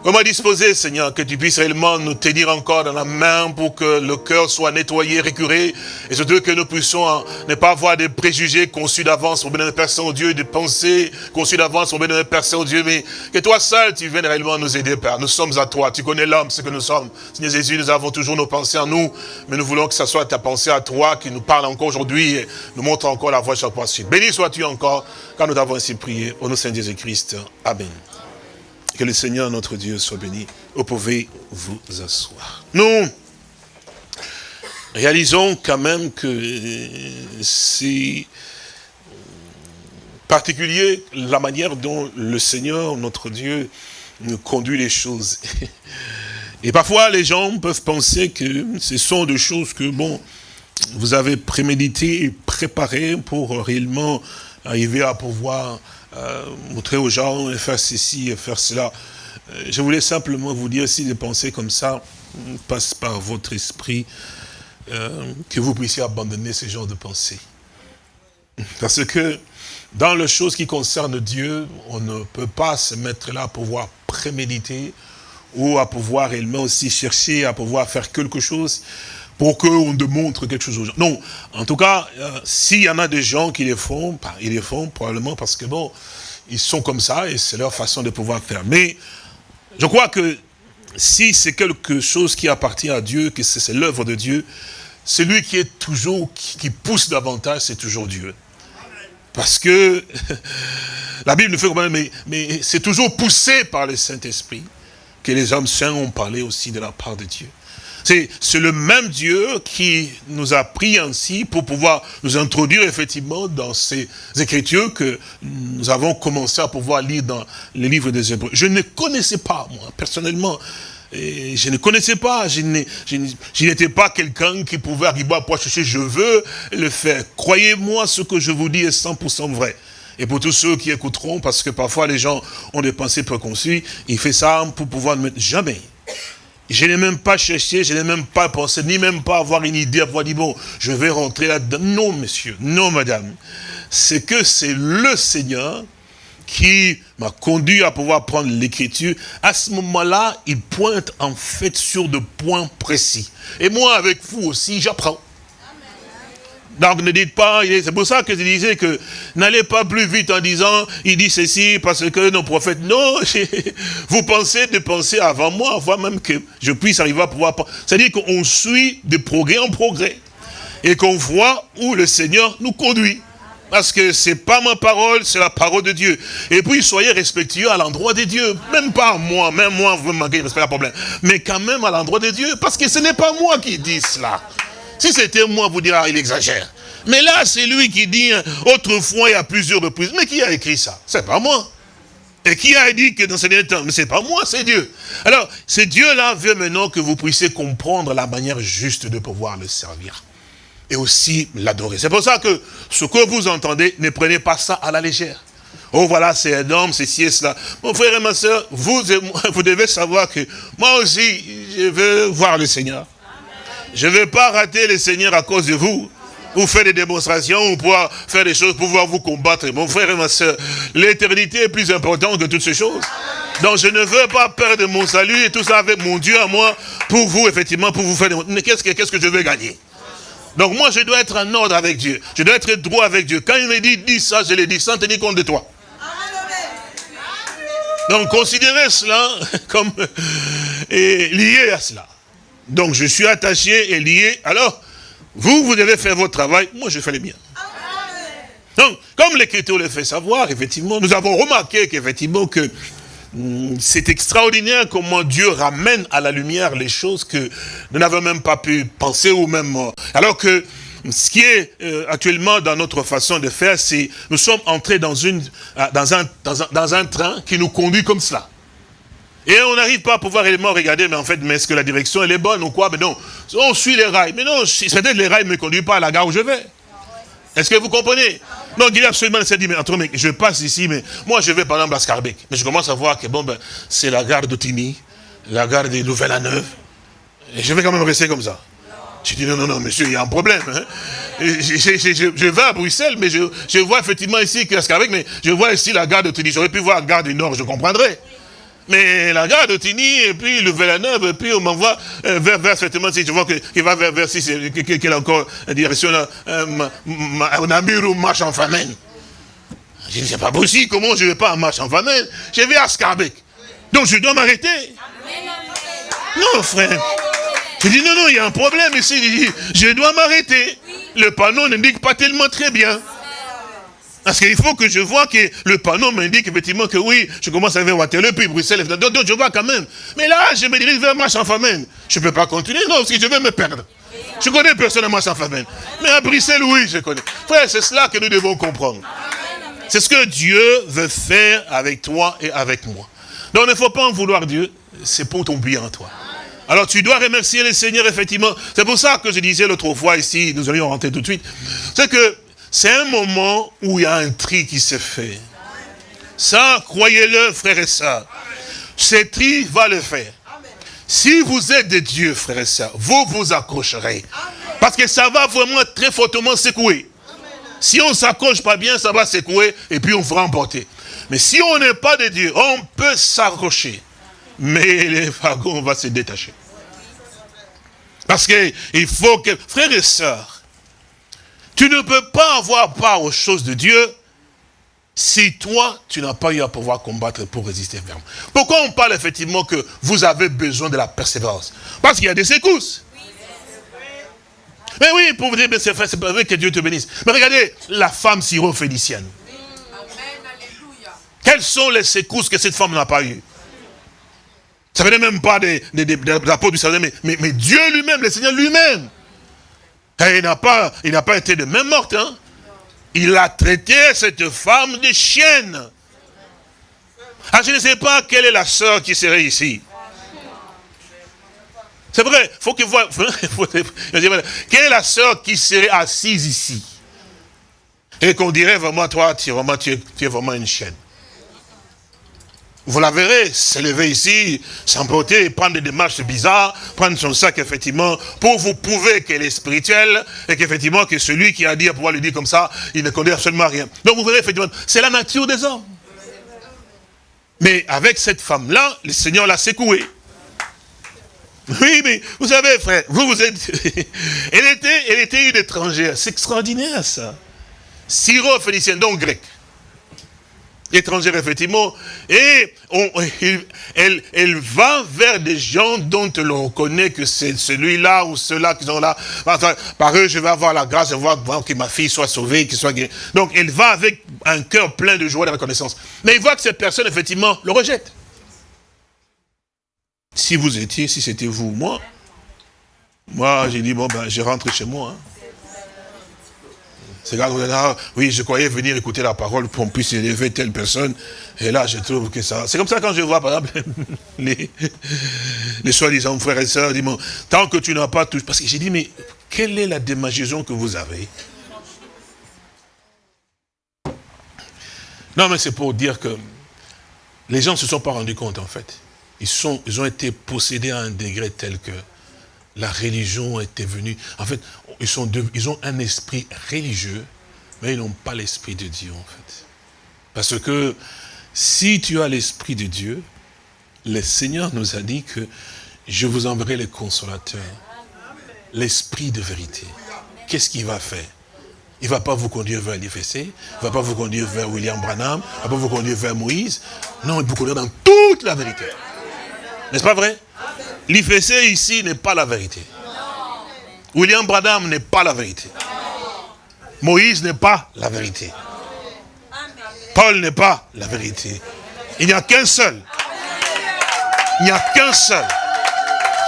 Comment disposer, Seigneur, que tu puisses réellement nous tenir encore dans la main pour que le cœur soit nettoyé, récuré, et surtout que nous puissions hein, ne pas avoir des préjugés conçus d'avance, au bénémoine de Père Saint-Dieu, des pensées conçues d'avance, au bénémoine de Père Saint-Dieu, mais que toi seul, tu viennes réellement nous aider, Père. Nous sommes à toi, tu connais l'homme, ce que nous sommes. Seigneur Jésus, nous avons toujours nos pensées en nous, mais nous voulons que ce soit ta pensée à toi qui nous parle encore aujourd'hui et nous montre encore la voie chaque fois. Béni sois-tu encore, quand nous avons ainsi prié, au nom de Saint Jésus-Christ. Amen. Que le Seigneur notre Dieu soit béni. Vous pouvez vous asseoir. Nous réalisons quand même que c'est particulier la manière dont le Seigneur, notre Dieu, nous conduit les choses. [laughs] Et parfois, les gens peuvent penser que ce sont des choses que, bon, vous avez prémédité et préparé pour réellement arriver à pouvoir euh, montrer aux gens, et faire ceci, et faire cela. Euh, je voulais simplement vous dire, si les pensées comme ça passent par votre esprit, euh, que vous puissiez abandonner ce genre de pensées. Parce que dans les choses qui concernent Dieu, on ne peut pas se mettre là pour pouvoir préméditer ou à pouvoir réellement aussi chercher à pouvoir faire quelque chose pour qu'on démontre quelque chose aux gens. Non, en tout cas, euh, s'il y en a des gens qui les font, bah, ils les font probablement parce que bon, ils sont comme ça et c'est leur façon de pouvoir faire. Mais je crois que si c'est quelque chose qui appartient à Dieu, que c'est l'œuvre de Dieu, celui qui est toujours, qui pousse davantage, c'est toujours Dieu. Parce que [laughs] la Bible nous fait comprendre, mais, mais c'est toujours poussé par le Saint-Esprit que les hommes saints ont parlé aussi de la part de Dieu. C'est le même Dieu qui nous a pris ainsi pour pouvoir nous introduire effectivement dans ces écritures que nous avons commencé à pouvoir lire dans les livres des Hébreux. Je ne connaissais pas, moi, personnellement, je ne connaissais pas, je n'étais pas quelqu'un qui pouvait arriver à chercher, je veux le faire. Croyez-moi, ce que je vous dis est 100% vrai. Et pour tous ceux qui écouteront, parce que parfois les gens ont des pensées préconçues, il fait ça pour pouvoir ne mettre jamais. Je n'ai même pas cherché, je n'ai même pas pensé, ni même pas avoir une idée, à pouvoir dire, bon, je vais rentrer là-dedans. Non, monsieur, non, madame. C'est que c'est le Seigneur qui m'a conduit à pouvoir prendre l'écriture, à ce moment-là, il pointe en fait sur de points précis. Et moi, avec vous aussi, j'apprends. Donc ne dites pas, c'est pour ça que je disais que n'allez pas plus vite en disant, il dit ceci parce que nos prophètes, non, [laughs] vous pensez de penser avant moi, avant même que je puisse arriver à pouvoir, c'est-à-dire qu'on suit de progrès en progrès et qu'on voit où le Seigneur nous conduit. Parce que c'est pas ma parole, c'est la parole de Dieu. Et puis, soyez respectueux à l'endroit de Dieu. Même pas moi, même moi, vous me manquez de respect, pas problème. Mais quand même à l'endroit de Dieu. Parce que ce n'est pas moi qui dis cela. Si c'était moi, vous direz, ah, il exagère. Mais là, c'est lui qui dit, hein, autrefois, y a plusieurs reprises. Mais qui a écrit ça? C'est pas moi. Et qui a dit que dans ce dernier temps? Mais c'est pas moi, c'est Dieu. Alors, c'est Dieu-là veut maintenant que vous puissiez comprendre la manière juste de pouvoir le servir et aussi l'adorer. C'est pour ça que ce que vous entendez, ne prenez pas ça à la légère. Oh voilà, c'est un homme, c'est ci et cela. Mon frère et ma soeur, vous, [laughs] vous devez savoir que moi aussi, je veux voir le Seigneur. Je ne veux pas rater le Seigneur à cause de vous. Ou faire des démonstrations, ou pouvoir faire des choses pour pouvoir vous combattre. Mon frère et ma soeur, l'éternité est plus importante que toutes ces choses. Donc je ne veux pas perdre mon salut et tout ça avec mon Dieu à moi, pour vous, effectivement, pour vous faire des... Mais qu'est-ce que, que je veux gagner? Donc moi, je dois être en ordre avec Dieu. Je dois être droit avec Dieu. Quand il me dit, dis ça, je le dis sans tenir compte de toi. Donc considérez cela [laughs] comme lié à cela. Donc je suis attaché et lié. Alors, vous, vous devez faire votre travail. Moi, je fais le mien. Donc, comme l'Écriture le fait savoir, effectivement, nous avons remarqué qu'effectivement, que Hmm, c'est extraordinaire comment Dieu ramène à la lumière les choses que nous n'avons même pas pu penser ou même... Euh, alors que ce qui est euh, actuellement dans notre façon de faire, c'est nous sommes entrés dans, euh, un, train qui nous conduit comme cela. Et on n'arrive pas à pouvoir réellement regarder, mais en fait, mais est-ce que la direction elle est bonne ou quoi? Mais non, on suit les rails. Mais non, peut-être les rails ne me conduisent pas à la gare où je vais. Est-ce que vous comprenez? Donc il absolument dit, mais attends, je passe ici, mais moi je vais par exemple à Scarbeck. Mais je commence à voir que bon, ben, c'est la gare d'Otini, la gare de Nouvelle-à-Neuve. Et je vais quand même rester comme ça. Je dis, non, non, non, monsieur, il y a un problème. Hein. Je, vais à Bruxelles, mais je, vois effectivement ici que Scarbeck, mais je vois ici la gare d'Otini. J'aurais pu voir la gare du Nord, je comprendrais. Mais la gare de Tini, et puis le Villeneuve, et puis on m'envoie euh, vers, vers, effectivement, si je vois qu'il va vers, vers si qu'il a encore une direction, euh, un Namur ou marche en famine. Je dis, c'est pas possible, comment je ne vais pas en marche en famine Je vais à Scarbeck. Donc je dois m'arrêter. Non, frère. Je dis, non, non, il y a un problème ici. Je dois m'arrêter. Le panneau n'indique pas tellement très bien. Parce qu'il faut que je vois que le panneau m'indique effectivement que oui, je commence à vers Waterloo, puis Bruxelles, donc, je vois quand même. Mais là, je me dirige vers marche en famine. Je ne peux pas continuer, non, parce que je vais me perdre. Je connais personne à marche en famine. Mais à Bruxelles, oui, je connais. Frère, c'est cela que nous devons comprendre. C'est ce que Dieu veut faire avec toi et avec moi. Donc, il ne faut pas en vouloir Dieu, c'est pour ton bien, toi. Alors tu dois remercier le Seigneur, effectivement. C'est pour ça que je disais l'autre fois ici, nous allions rentrer tout de suite. C'est que c'est un moment où il y a un tri qui se fait. Ça, croyez-le, frères et sœurs. Ce tri va le faire. Si vous êtes de Dieu, frères et sœurs, vous vous accrocherez. Parce que ça va vraiment très fortement secouer. Si on ne s'accroche pas bien, ça va secouer et puis on va emporter. Mais si on n'est pas de Dieu, on peut s'accrocher. Mais les wagons vont se détacher. Parce qu'il faut que, frères et sœurs, tu ne peux pas avoir part aux choses de Dieu si toi, tu n'as pas eu à pouvoir combattre pour résister ferme. Pourquoi on parle effectivement que vous avez besoin de la persévérance? Parce qu'il y a des secousses. Mais oui, pour vous dire, c'est vrai que Dieu te bénisse. Mais regardez, la femme syro-phénicienne. Quelles sont les secousses que cette femme n'a pas eues? Ça venait même pas des, apôtres du Seigneur, mais, mais, mais Dieu lui-même, le Seigneur lui-même. Il n'a pas, il pas été de même morte. Hein? Il a traité cette femme de chienne. Ah, je ne sais pas quelle est la sœur qui serait ici. C'est vrai, faut que voir. [laughs] Quelle est la sœur qui serait assise ici? Et qu'on dirait vraiment, toi, tu es vraiment une chienne. Vous la verrez s'élever ici, s'emporter, prendre des démarches bizarres, prendre son sac, effectivement, pour vous prouver qu'elle est spirituelle, et qu'effectivement, que celui qui a dit à pouvoir lui dire comme ça, il ne connaît absolument rien. Donc vous verrez, effectivement, c'est la nature des hommes. Mais avec cette femme-là, le Seigneur l'a secouée. Oui, mais vous savez, frère, vous, vous êtes... [laughs] elle, était, elle était une étrangère. C'est extraordinaire, ça. Syro-phénicienne, donc grec étrangère, effectivement, et on, elle, elle va vers des gens dont l'on connaît que c'est celui-là ou ceux-là qui sont là. Par eux, je vais avoir la grâce de voir, que ma fille soit sauvée, qu'il soit guérie. Donc, elle va avec un cœur plein de joie et de reconnaissance. Mais il voit que cette personne, effectivement, le rejette. Si vous étiez, si c'était vous ou moi, moi, j'ai dit, bon, ben, je rentre chez moi. Hein. C'est quand ah, oui, je croyais venir écouter la parole pour qu'on puisse élever telle personne. Et là, je trouve que ça... C'est comme ça quand je vois, par exemple, [laughs] les, les soi-disant frères et sœurs, dis tant que tu n'as pas tout... Parce que j'ai dit, mais quelle est la démagisation que vous avez? Non, mais c'est pour dire que les gens ne se sont pas rendus compte, en fait. Ils, sont, ils ont été possédés à un degré tel que la religion était venue. En fait, ils, ont un esprit religieux, mais ils n'ont pas l'esprit de Dieu, en fait. Parce que si tu as l'esprit de Dieu, le Seigneur nous a dit que je vous enverrai le consolateur, l'esprit de vérité. Qu'est-ce qu'il va faire? Il ne va pas vous conduire vers l'IFC, il ne va pas vous conduire vers William Branham, il ne va pas vous conduire vers Moïse. Non, il vous conduire dans toute la vérité. N'est-ce pas vrai? L'IFC ici n'est pas la vérité. William Branham n'est pas la vérité. Moïse n'est pas la vérité. Paul n'est pas la vérité. Il n'y a qu'un seul. Il n'y a qu'un seul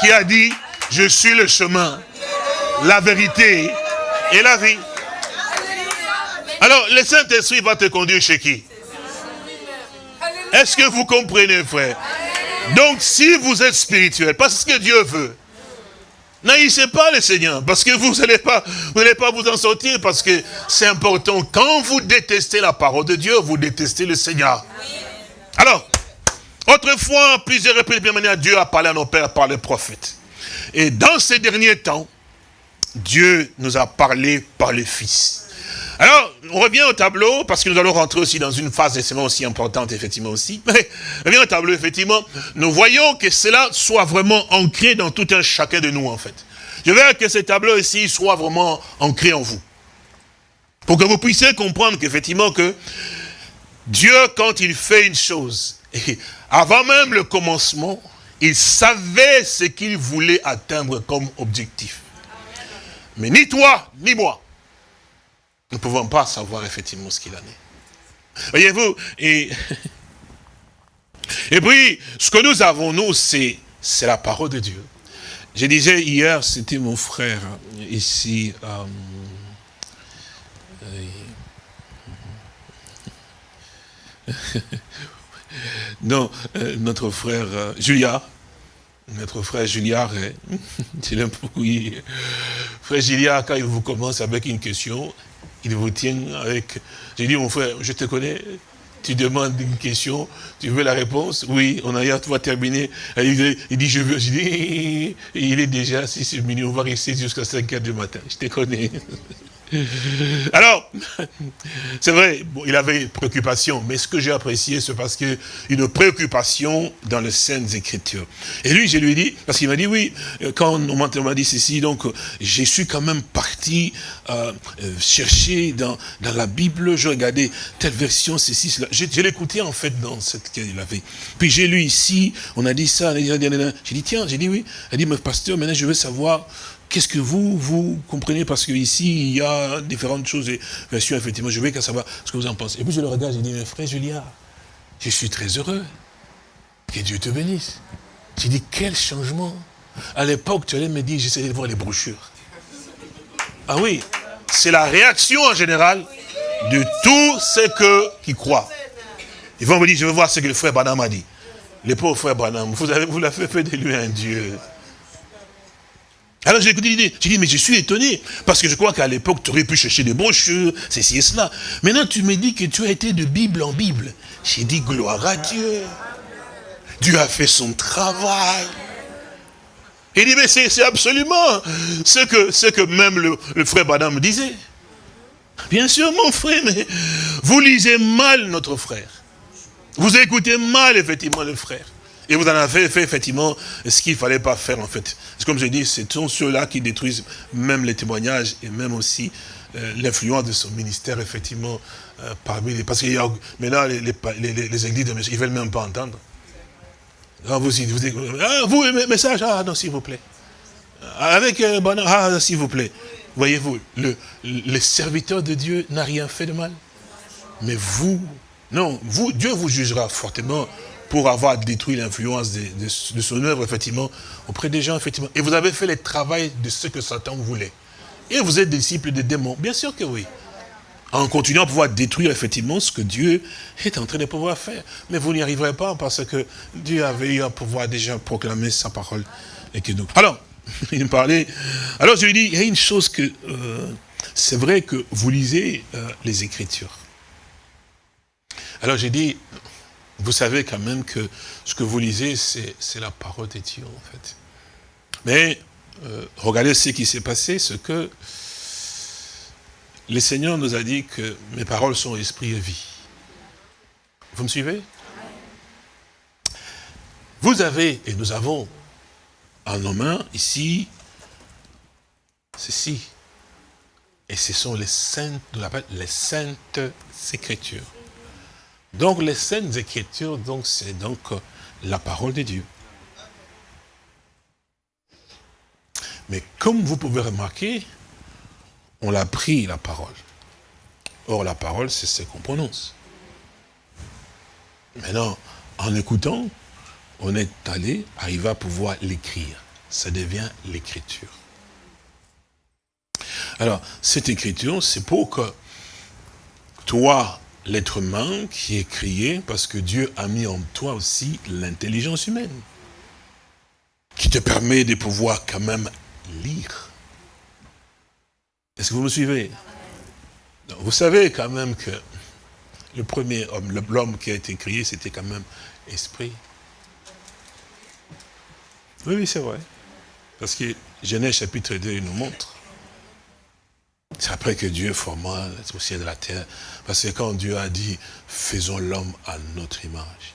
qui a dit, je suis le chemin, la vérité et la vie. Alors, le Saint-Esprit va te conduire chez qui? Est-ce que vous comprenez, frère? Donc, si vous êtes spirituel, parce que Dieu veut, n'haïssez pas le Seigneur, parce que vous n'allez pas, vous pas vous en sortir, parce que c'est important. Quand vous détestez la parole de Dieu, vous détestez le Seigneur. Alors, autrefois, plusieurs reprises, bien manière, Dieu a parlé à nos pères par les prophètes. Et dans ces derniers temps, Dieu nous a parlé par le Fils. Alors, on revient au tableau, parce que nous allons rentrer aussi dans une phase extrêmement aussi importante, effectivement aussi. Mais, [laughs] on revient au tableau, effectivement, nous voyons que cela soit vraiment ancré dans tout un chacun de nous, en fait. Je veux que ce tableau ici soit vraiment ancré en vous. Pour que vous puissiez comprendre qu'effectivement que Dieu, quand il fait une chose, [laughs] avant même le commencement, il savait ce qu'il voulait atteindre comme objectif. Mais ni toi, ni moi, nous ne pouvons pas savoir effectivement ce qu'il en est. Voyez-vous, et, [laughs] et puis, ce que nous avons, nous, c'est la parole de Dieu. Je disais hier, c'était mon frère ici, euh, [laughs] non, euh, notre frère euh, Julia, notre frère Julia, [laughs] je l'aime beaucoup. Frère Julia, quand il vous commence avec une question, il vous tient avec... J'ai dit, mon frère, je te connais, tu demandes une question, tu veux la réponse? Oui, on a tu vas terminer. Il dit, je veux. Je dis, [laughs] il est déjà 6 minutes, on va rester jusqu'à 5 heures du matin. Je te connais. [laughs] Alors, c'est vrai, il avait préoccupation, mais ce que j'ai apprécié, c'est parce que une préoccupation dans les Saintes Écritures. Et lui, je lui ai dit, parce qu'il m'a dit, oui, euh, quand on m'a dit ceci, donc, je suis quand même parti euh, euh, chercher dans, dans la Bible, je regardais telle version, ceci, cela. Je, je l'écoutais, en fait, dans cette qu'il avait. Puis j'ai lu ici, on a dit ça, j'ai dit, tiens, j'ai dit oui. Elle dit, mais pasteur, maintenant, je veux savoir qu'est-ce que vous, vous comprenez? Parce qu'ici, il y a différentes choses et versions, effectivement, je veux qu'à savoir ce que vous en pensez. Et puis je le regarde, je dis, mais frère Julia, je suis très heureux. Que Dieu te bénisse. J'ai dit, quel changement À l'époque, tu allais me dire, j'essayais de voir les brochures. Ah oui, c'est la réaction en général de tous ceux qui croient. Ils vont me dire, je veux voir ce que le frère Branham a dit. Le pauvre frère Branham, vous, avez, vous l'avez fait de lui un Dieu. Alors j'ai écouté l'idée, j'ai dit, mais je suis étonné, parce que je crois qu'à l'époque, tu aurais pu chercher des brochures, ceci et cela. Maintenant, tu me dis que tu as été de Bible en Bible. J'ai dit, gloire à Dieu. Dieu a fait son travail. Il dit, mais c'est absolument ce que, ce que même le, le frère Badam disait. Bien sûr, mon frère, mais vous lisez mal notre frère. Vous écoutez mal, effectivement, le frère. Et vous en avez fait, effectivement, ce qu'il ne fallait pas faire, en fait. Comme je dis, ce sont ceux-là qui détruisent même les témoignages et même aussi euh, l'influence de son ministère, effectivement, euh, parmi les... Parce que maintenant, les, les, les, églises, ils ne veulent même pas entendre. Ah, vous, vous, ah, vous, message, ah non, s'il vous plaît. Avec euh, ah, s'il vous plaît. Voyez-vous, le, le serviteur de Dieu n'a rien fait de mal. Mais vous, non, vous, Dieu vous jugera fortement pour avoir détruit l'influence de, son œuvre, effectivement, auprès des gens, effectivement. Et vous avez fait le travail de ce que Satan voulait. Et vous êtes disciple des démons. Bien sûr que oui. En continuant à pouvoir détruire, effectivement, ce que Dieu est en train de pouvoir faire. Mais vous n'y arriverez pas parce que Dieu avait eu à pouvoir déjà proclamer sa parole. Et que. Alors, [laughs] il me parlait. Alors je lui dis, il y a une chose que... Euh, c'est vrai que vous lisez euh, les Écritures. Alors j'ai dit, vous savez quand même que ce que vous lisez, c'est la parole de Dieu, en fait. Mais, euh, regardez ce qui s'est passé, ce que le Seigneur nous a dit que mes paroles sont esprit et vie. Vous me suivez? Vous avez, et nous avons en nos mains, ici, ceci. Et ce sont les saintes, nous les saintes écritures. Donc les saintes écritures, donc c'est donc euh, la parole de Dieu. Mais comme vous pouvez remarquer, on l'a pris la parole. Or la parole, c'est ce qu'on prononce. Maintenant, en écoutant, on est allé, arriver à pouvoir l'écrire. Ça devient l'écriture. Alors, cette écriture, c'est pour que toi, l'être humain qui est crié parce que Dieu a mis en toi aussi l'intelligence humaine qui te permet de pouvoir quand même lire. Est-ce que vous me suivez? Vous savez quand même que le premier homme, l'homme qui a été créé, c'était quand même esprit. Oui, oui, c'est vrai. Parce que Genèse chapitre 2 il nous montre c'est après que Dieu forma le ciel de la terre? Parce que quand Dieu a dit, faisons l'homme à notre image,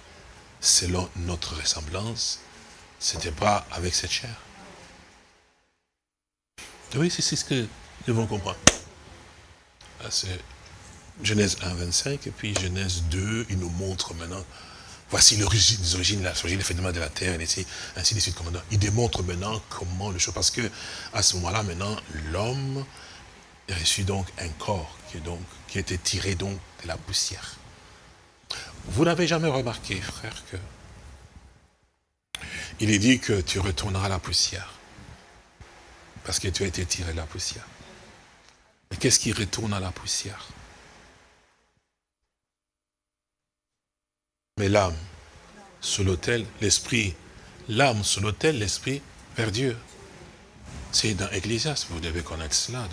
selon notre ressemblance, ce n'était pas avec cette chair. Oui, c'est ce que nous devons comprendre. C'est Genèse 1, 25, et puis Genèse 2, il nous montre maintenant, voici les origines, l'origine des de la terre, et ainsi, ainsi de suite. Il démontre maintenant comment le chose, parce que à ce moment-là, maintenant, l'homme reçu donc un corps qui, donc, qui était tiré donc de la poussière. Vous n'avez jamais remarqué, frère, que il est dit que tu retourneras à la poussière. Parce que tu as été tiré de la poussière. Mais qu'est-ce qui retourne à la poussière? Mais l'âme, sur l'autel, l'esprit, l'âme sur l'autel, l'esprit vers Dieu. C'est dans Ecclésiaste, vous devez connaître cela.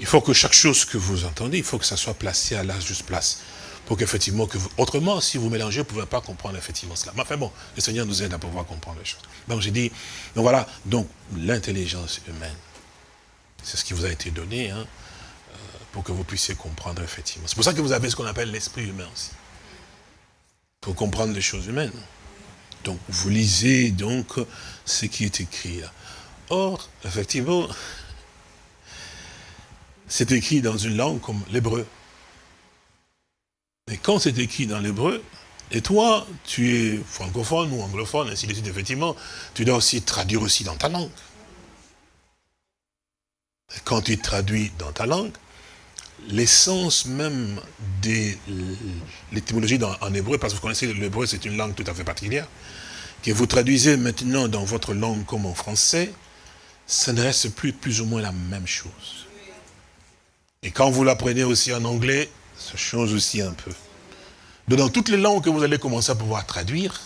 Il faut que chaque chose que vous entendez, il faut que ça soit placé à la juste place. Pour qu'effectivement, que autrement, si vous mélangez, vous ne pouvez pas comprendre effectivement cela. Mais enfin bon, le Seigneur nous aide à pouvoir comprendre les choses. Donc j'ai dit, donc voilà, donc l'intelligence humaine, c'est ce qui vous a été donné, hein, euh, pour que vous puissiez comprendre effectivement. C'est pour ça que vous avez ce qu'on appelle l'esprit humain aussi. Pour comprendre les choses humaines. Donc vous lisez donc ce qui est écrit là. Or, effectivement, c'est écrit dans une langue comme l'hébreu. Mais quand c'est écrit dans l'hébreu, et toi, tu es francophone ou anglophone, ainsi de suite, effectivement, tu dois aussi traduire aussi dans ta langue. quand il traduit dans ta langue, l'essence même de l'étymologie en hébreu, parce que vous connaissez l'hébreu, c'est une langue tout à fait particulière, que vous traduisez maintenant dans votre langue comme en français, ça ne reste plus plus ou moins la même chose. Et quand vous l'apprenez aussi en anglais, ça change aussi un peu. Donc dans toutes les langues que vous allez commencer à pouvoir traduire,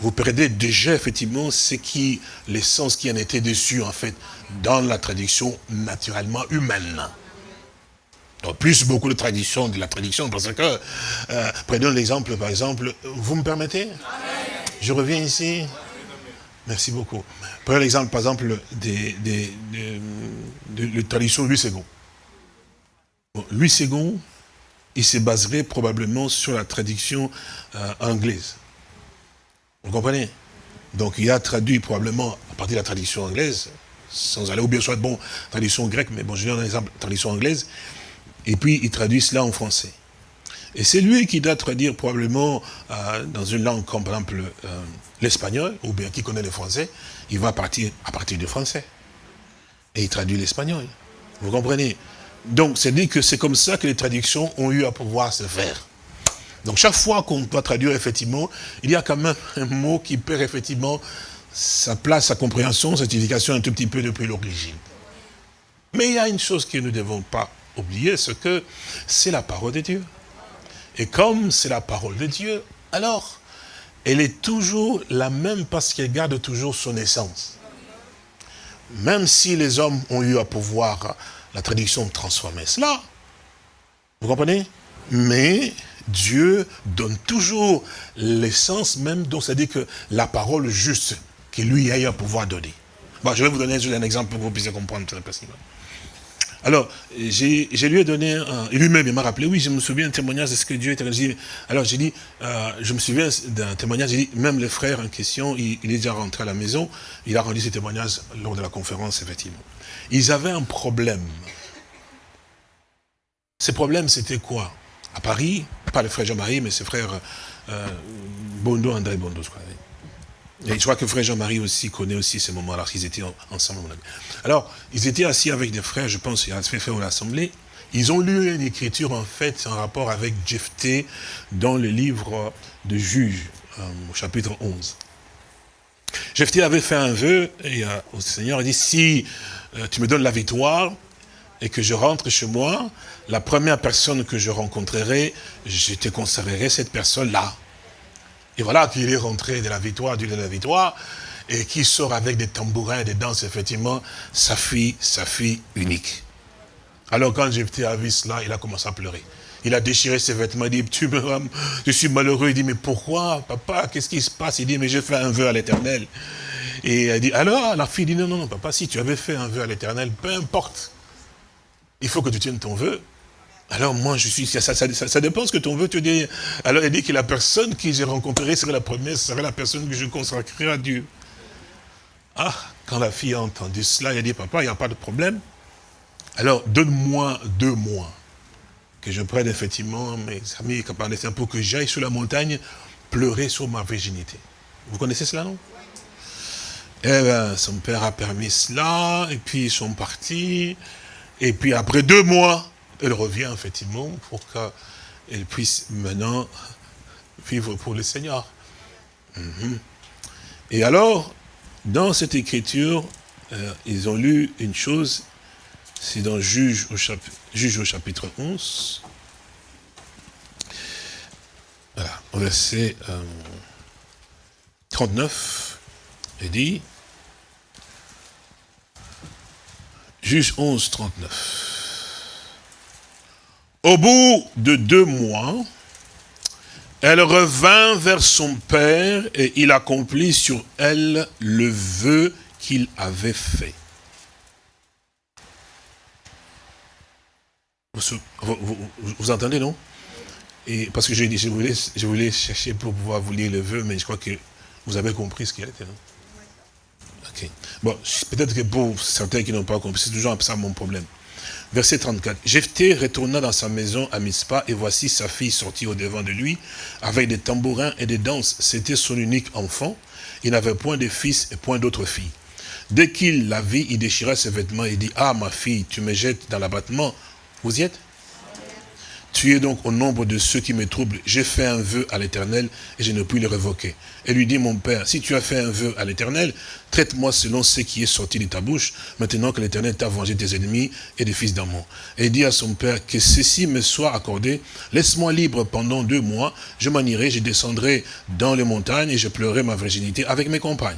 vous perdez déjà effectivement ce qui, l'essence qui en était dessus en fait, dans la traduction naturellement humaine. En plus, beaucoup de traditions, de la traduction, parce que, euh, prenons l'exemple, par exemple, vous me permettez? Je reviens ici. Merci beaucoup. Prenons l'exemple, par exemple, des, des, de la tradition Louis Louis II, il se baserait probablement sur la traduction euh, anglaise. Vous comprenez? Donc il a traduit probablement à partir de la tradition anglaise, sans aller, ou bien soit bon, tradition grecque, mais bon, je donne un exemple, tradition anglaise, et puis il traduit cela en français. Et c'est lui qui doit traduire probablement euh, dans une langue comme par exemple euh, l'espagnol, ou bien qui connaît le français, il va partir à partir du français. Et il traduit l'espagnol. Vous comprenez? Donc c'est dit que c'est comme ça que les traductions ont eu à pouvoir se faire. Donc chaque fois qu'on doit traduire effectivement, il y a quand même un mot qui perd effectivement sa place, sa compréhension, sa signification un tout petit peu depuis l'origine. Mais il y a une chose que nous ne devons pas oublier, c'est que c'est la parole de Dieu. Et comme c'est la parole de Dieu, alors, elle est toujours la même parce qu'elle garde toujours son essence. Même si les hommes ont eu à pouvoir la traduction transformer cela, vous comprenez? Mais Dieu donne toujours l'essence même, donc c'est-à-dire que la parole juste que lui a eu à pouvoir donner. Bon, je vais vous donner juste un exemple pour que vous puissiez comprendre très facilement. Alors, j'ai lui ai donné, un, et lui-même il m'a rappelé, oui, je me souviens d'un témoignage de ce que Dieu était. Alors j'ai dit, euh, je me souviens d'un témoignage, j'ai dit, même le frère en question, il, il, est déjà rentré à la maison, il a rendu ses témoignages lors de la conférence, effectivement. Ils avaient un problème. Ce problème, c'était quoi? À Paris, pas le frère Jean-Marie, mais ses frères euh, Bondo, André Bondo, je crois. Et je crois que frère Jean-Marie aussi connaît aussi ces moments-là, qu'ils étaient ensemble. Alors, ils étaient assis avec des frères, je pense, il a fait faire l'assemblée. Ils ont lu une écriture, en fait, en rapport avec Jephthé, dans le livre de Juges, euh, au chapitre 11. Jephthé avait fait un vœu et, euh, au Seigneur, il dit, si euh, tu me donnes la victoire et que je rentre chez moi, la première personne que je rencontrerai, je te conserverai cette personne-là. Et voilà qu'il est rentré de la victoire, du de la victoire, et qui sort avec des tambourins des danses, effectivement, sa fille, sa fille unique. Alors quand Jephthé a vu cela, il a commencé à pleurer. Il a déchiré ses vêtements, il dit, tu me, je suis malheureux. Il dit, mais pourquoi, papa, qu'est-ce qui se passe? Il dit, mais j'ai fait un vœu à l'éternel. Et elle dit, alors, la fille dit, non, non, non, papa, si tu avais fait un vœu à l'éternel, peu importe. Il faut que tu tiennes ton vœu. Alors moi, je suis, ça, dépend ce que ton vœu te dit. Alors il dit que la personne que j'ai rencontrée serait la première, serait la personne que je consacrerai à Dieu. Ah, quand la fille a entendu cela, elle a dit, papa, il n'y a pas de problème. Alors, donne-moi deux mois, que je prenne effectivement mes amis capables pour que j'aille sur la montagne pleurer sur ma virginité. Vous connaissez cela, non? Eh bien, son père a permis cela, et puis ils sont partis, et puis après deux mois, elle revient effectivement pour qu'elle puisse maintenant vivre pour le Seigneur. Mhm. Et alors, dans cette écriture, euh, ils ont lu une chose, c'est dans Juge au, chapitre, Juge au chapitre 11. Voilà, au verset 39, il dit, Juge 11, 39. Au bout de deux mois, elle revint vers son père et il accomplit sur elle le vœu qu'il avait fait. Vous, entendez, non? Et Parce que je, je, voulais, je voulais chercher pour pouvoir vous lire le vœu, mais je crois que vous avez compris ce qu'il était, non? Ok. Bon, peut-être que pour certains qui n'ont pas compris, c'est toujours ça mon problème. Verset 34. Jephthé retourna dans sa maison à Mispa, et voici sa fille sortie au devant de lui, avec des tambourins et des danses. C'était son unique enfant. Il n'avait point de fils et point d'autres filles. Dès qu'il la vit, il déchira ses vêtements et dit, ah ma fille, tu me jettes dans l'abattement. Vous y êtes? Tu es donc au nombre de ceux qui me troublent. J'ai fait un vœu à l'éternel et je ne puis le révoquer. Elle lui dit, mon père, si tu as fait un vœu à l'éternel, traite-moi selon ce qui est sorti de ta bouche, maintenant que l'éternel t'a vengé tes ennemis et des fils d'amour. Et il dit à son père, que ceci me soit accordé, laisse-moi libre pendant deux mois, je m'en irai, je descendrai dans les montagnes et je pleurerai ma virginité avec mes compagnes.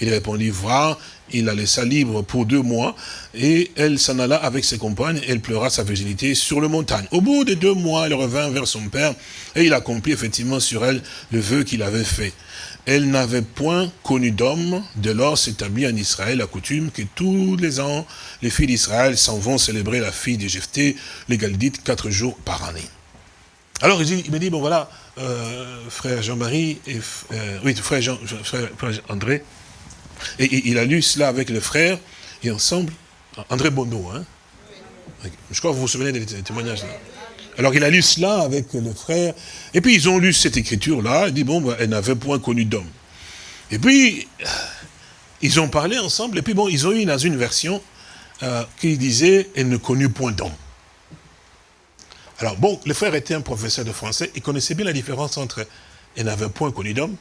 Il répondit, va, il la laissa libre pour deux mois, et elle s'en alla avec ses compagnes, elle pleura sa virginité sur le montagne. Au bout de deux mois, elle revint vers son père, et il accomplit effectivement sur elle le vœu qu'il avait fait. Elle n'avait point connu d'homme, de lors s'établit en Israël la coutume que tous les ans, les filles d'Israël s'en vont célébrer la fille de Jephthé, les Galdites, quatre jours par année. Alors il, me dit, bon voilà, euh, frère Jean-Marie, euh, oui, frère, Jean, frère André, et il a lu cela avec le frère, et ensemble, André Bono, hein Je crois que vous vous souvenez des témoignages là. Alors il a lu cela avec le frère, et puis ils ont lu cette écriture-là, il dit, bon, bah, elle n'avait point connu d'homme. Et puis, ils ont parlé ensemble, et puis bon, ils ont eu dans une version euh, qui disait, elle ne connut point d'homme. Alors bon, le frère était un professeur de français, il connaissait bien la différence entre elle n'avait point connu d'homme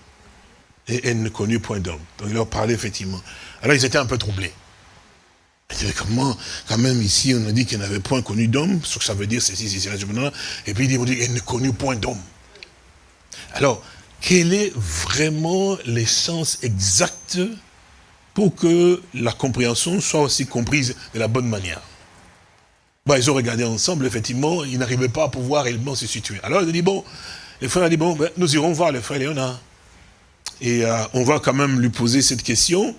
et elle ne connut point d'homme. Donc il leur parlait effectivement. Alors ils étaient un peu troublés. Comment, quand même ici on a dit qu'elle n'avait point connu d'homme, ce que ça veut dire ceci, ceci, cela, et puis ils dit, elle ne connut point d'homme. Alors, quel est vraiment l'essence exacte pour que la compréhension soit aussi comprise de la bonne manière? Bah, Ils ont regardé ensemble, effectivement, ils n'arrivaient pas à pouvoir réellement se situer. Alors ils ont dit, bon, le frère a dit, bon, ben, nous irons voir le frère Léonard. Et euh, on va quand même lui poser cette question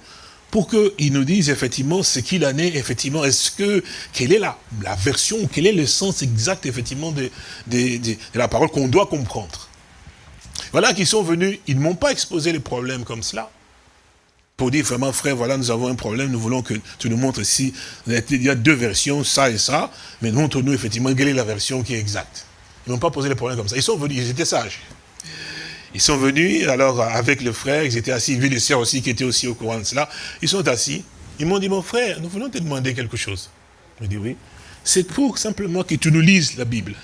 pour qu'il nous dise effectivement ce qu'il en est, effectivement, est-ce que, quelle est la, la version, quel est le sens exact, effectivement, de, de, la parole qu'on doit comprendre. Voilà qu'ils sont venus, ils ne m'ont pas exposé les problèmes comme cela, pour dire vraiment, frère, voilà, nous avons un problème, nous voulons que tu nous montres ici, il y a deux versions, ça et ça, mais montre-nous effectivement quelle est la version qui est exacte. Ils n'ont pas posé les problèmes comme ça, ils sont venus, ils étaient sages. Ils sont venus, alors avec le frère, ils étaient assis, vu les sœurs aussi qui étaient aussi au courant de cela. Ils sont assis. Ils m'ont dit, mon frère, nous voulons te demander quelque chose. Je dis oui. C'est pour simplement que tu nous lises la Bible.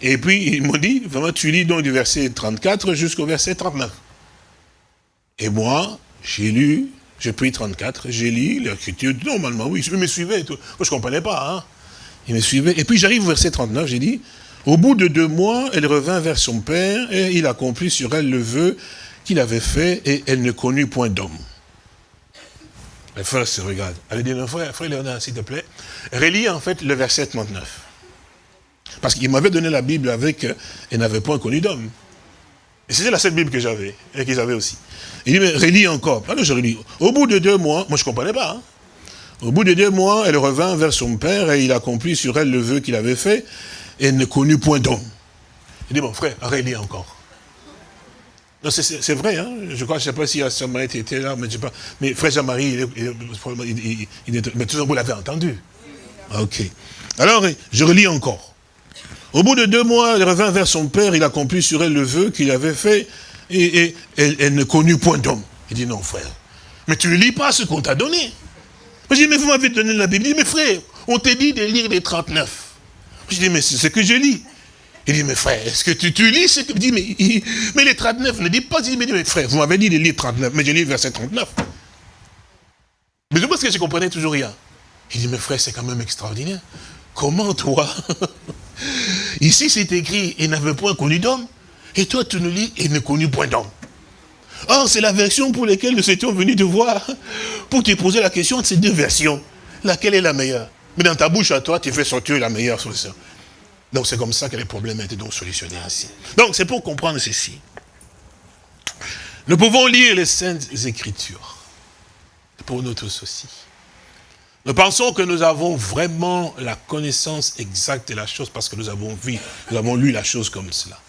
Et puis, ils m'ont dit, vraiment, tu lis donc du verset 34 jusqu'au verset 39. Et moi, j'ai lu, j'ai pris 34, j'ai lu l'écriture, normalement, oui, ils me suivaient. Moi, je ne comprenais pas, hein. Ils me suivaient. Et puis, j'arrive au verset 39, j'ai dit, au bout de deux mois, elle revint vers son père et il accomplit sur elle le vœu qu'il avait fait et elle ne connut point d'homme. Les frères se regardent. Elle dit, frère, Léonard, s'il te plaît, relis en fait le verset 39. Parce qu'il m'avait donné la Bible avec, euh, elle n'avait point connu d'homme. Et c'était la seule Bible que j'avais, et qu'ils avaient aussi. Il dit, mais relis encore. Alors je relis. Au bout de deux mois, moi je ne comprenais pas. Hein. Au bout de deux mois, elle revint vers son père et il accomplit sur elle le vœu qu'il avait fait et ne connut point d'homme. Il dit, mon frère, relis encore. C'est vrai, hein? je crois, je ne sais pas si Jean-Marie était là, mais je sais pas. Mais frère Jean-Marie, il, il, mais tout vous l'avez entendu. Ok. Alors, je relis encore. Au bout de deux mois, elle revint vers son père, il accomplit sur elle le vœu qu'il avait fait, et, elle, ne connut point d'homme. Il dit, non, frère, mais tu ne lis pas ce qu'on t'a donné. Je dis, mais vous m'avez donné la Bible. Il dit, mais frère, on t'a dit de lire les 39. Je dis, mais c'est ce que je lis. Il dit, mais frère, est-ce que tu, lis ce que... dit, mais, mais les 39 ne dit pas. Il dit, mais frère, vous m'avez dit de lire 39, mais je lis verset 39. Mais je pense que je comprenais toujours rien. Il dit, mais frère, c'est quand même extraordinaire. Comment toi [laughs] Ici, c'est écrit, il n'avait point connu d'homme. Et toi, tu nous lis, il ne connut point d'homme. Or, c'est la version pour laquelle nous étions venus te voir, pour te poser la question de ces deux versions. Laquelle est la meilleure? Mais dans ta bouche à toi, tu fais sortir la meilleure solution. Donc c'est comme ça que les problèmes étaient donc solutionnés ainsi. Donc c'est pour comprendre ceci. Nous pouvons lire les Saintes Écritures. Pour tous aussi. Nous pensons que nous avons vraiment la connaissance exacte de la chose parce que nous avons vu, nous avons lu la chose comme cela.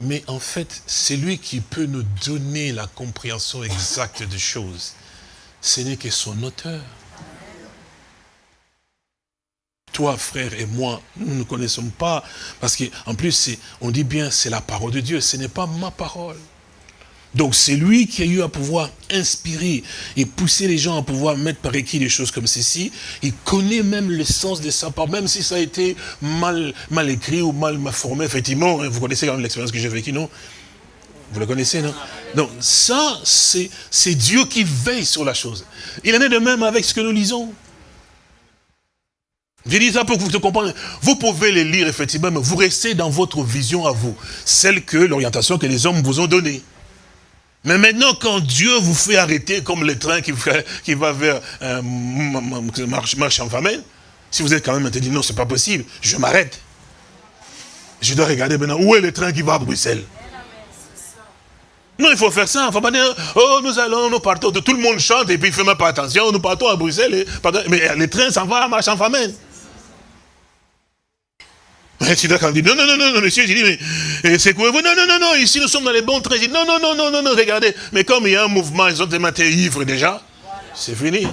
Mais en fait, c'est lui qui peut nous donner la compréhension exacte des choses. Ce n'est que son auteur toi, frère, et moi, nous ne connaissons pas, parce qu'en plus, on dit bien, c'est la parole de Dieu, ce n'est pas ma parole. Donc c'est lui qui a eu à pouvoir inspirer et pousser les gens à pouvoir mettre par écrit des choses comme ceci. Il connaît même le sens de sa part, même si ça a été mal, mal écrit ou mal, formé, effectivement. Hein, vous connaissez quand même l'expérience que j'ai vécue, non? Vous la connaissez, non? Donc ça, c'est Dieu qui veille sur la chose. Il en est de même avec ce que nous lisons. Je dis ça pour que vous compreniez. Vous pouvez les lire, effectivement, mais vous restez dans votre vision à vous. Celle que, l'orientation que les hommes vous ont donnée. Mais maintenant, quand Dieu vous fait arrêter comme le train qui, va vers euh, marche, marche en famille, si vous êtes quand même dit non, c'est pas possible, je m'arrête. Je dois regarder maintenant où est le train qui va à Bruxelles. Non, il faut faire ça. Il ne faut pas dire, oh, nous allons, nous partons. Tout le monde chante et puis il ne fait même pas attention. Nous partons à Bruxelles. Mais le train s'en va à marche en famille. Tu quand dit, non, non, non, non, monsieur, j'ai dit, mais c'est quoi vous Non, non, non, non, ici nous sommes dans les bons dit, non, non, non, non, non, non, regardez. Mais comme il y a un mouvement, ils ont tellement été ivres déjà, c'est fini.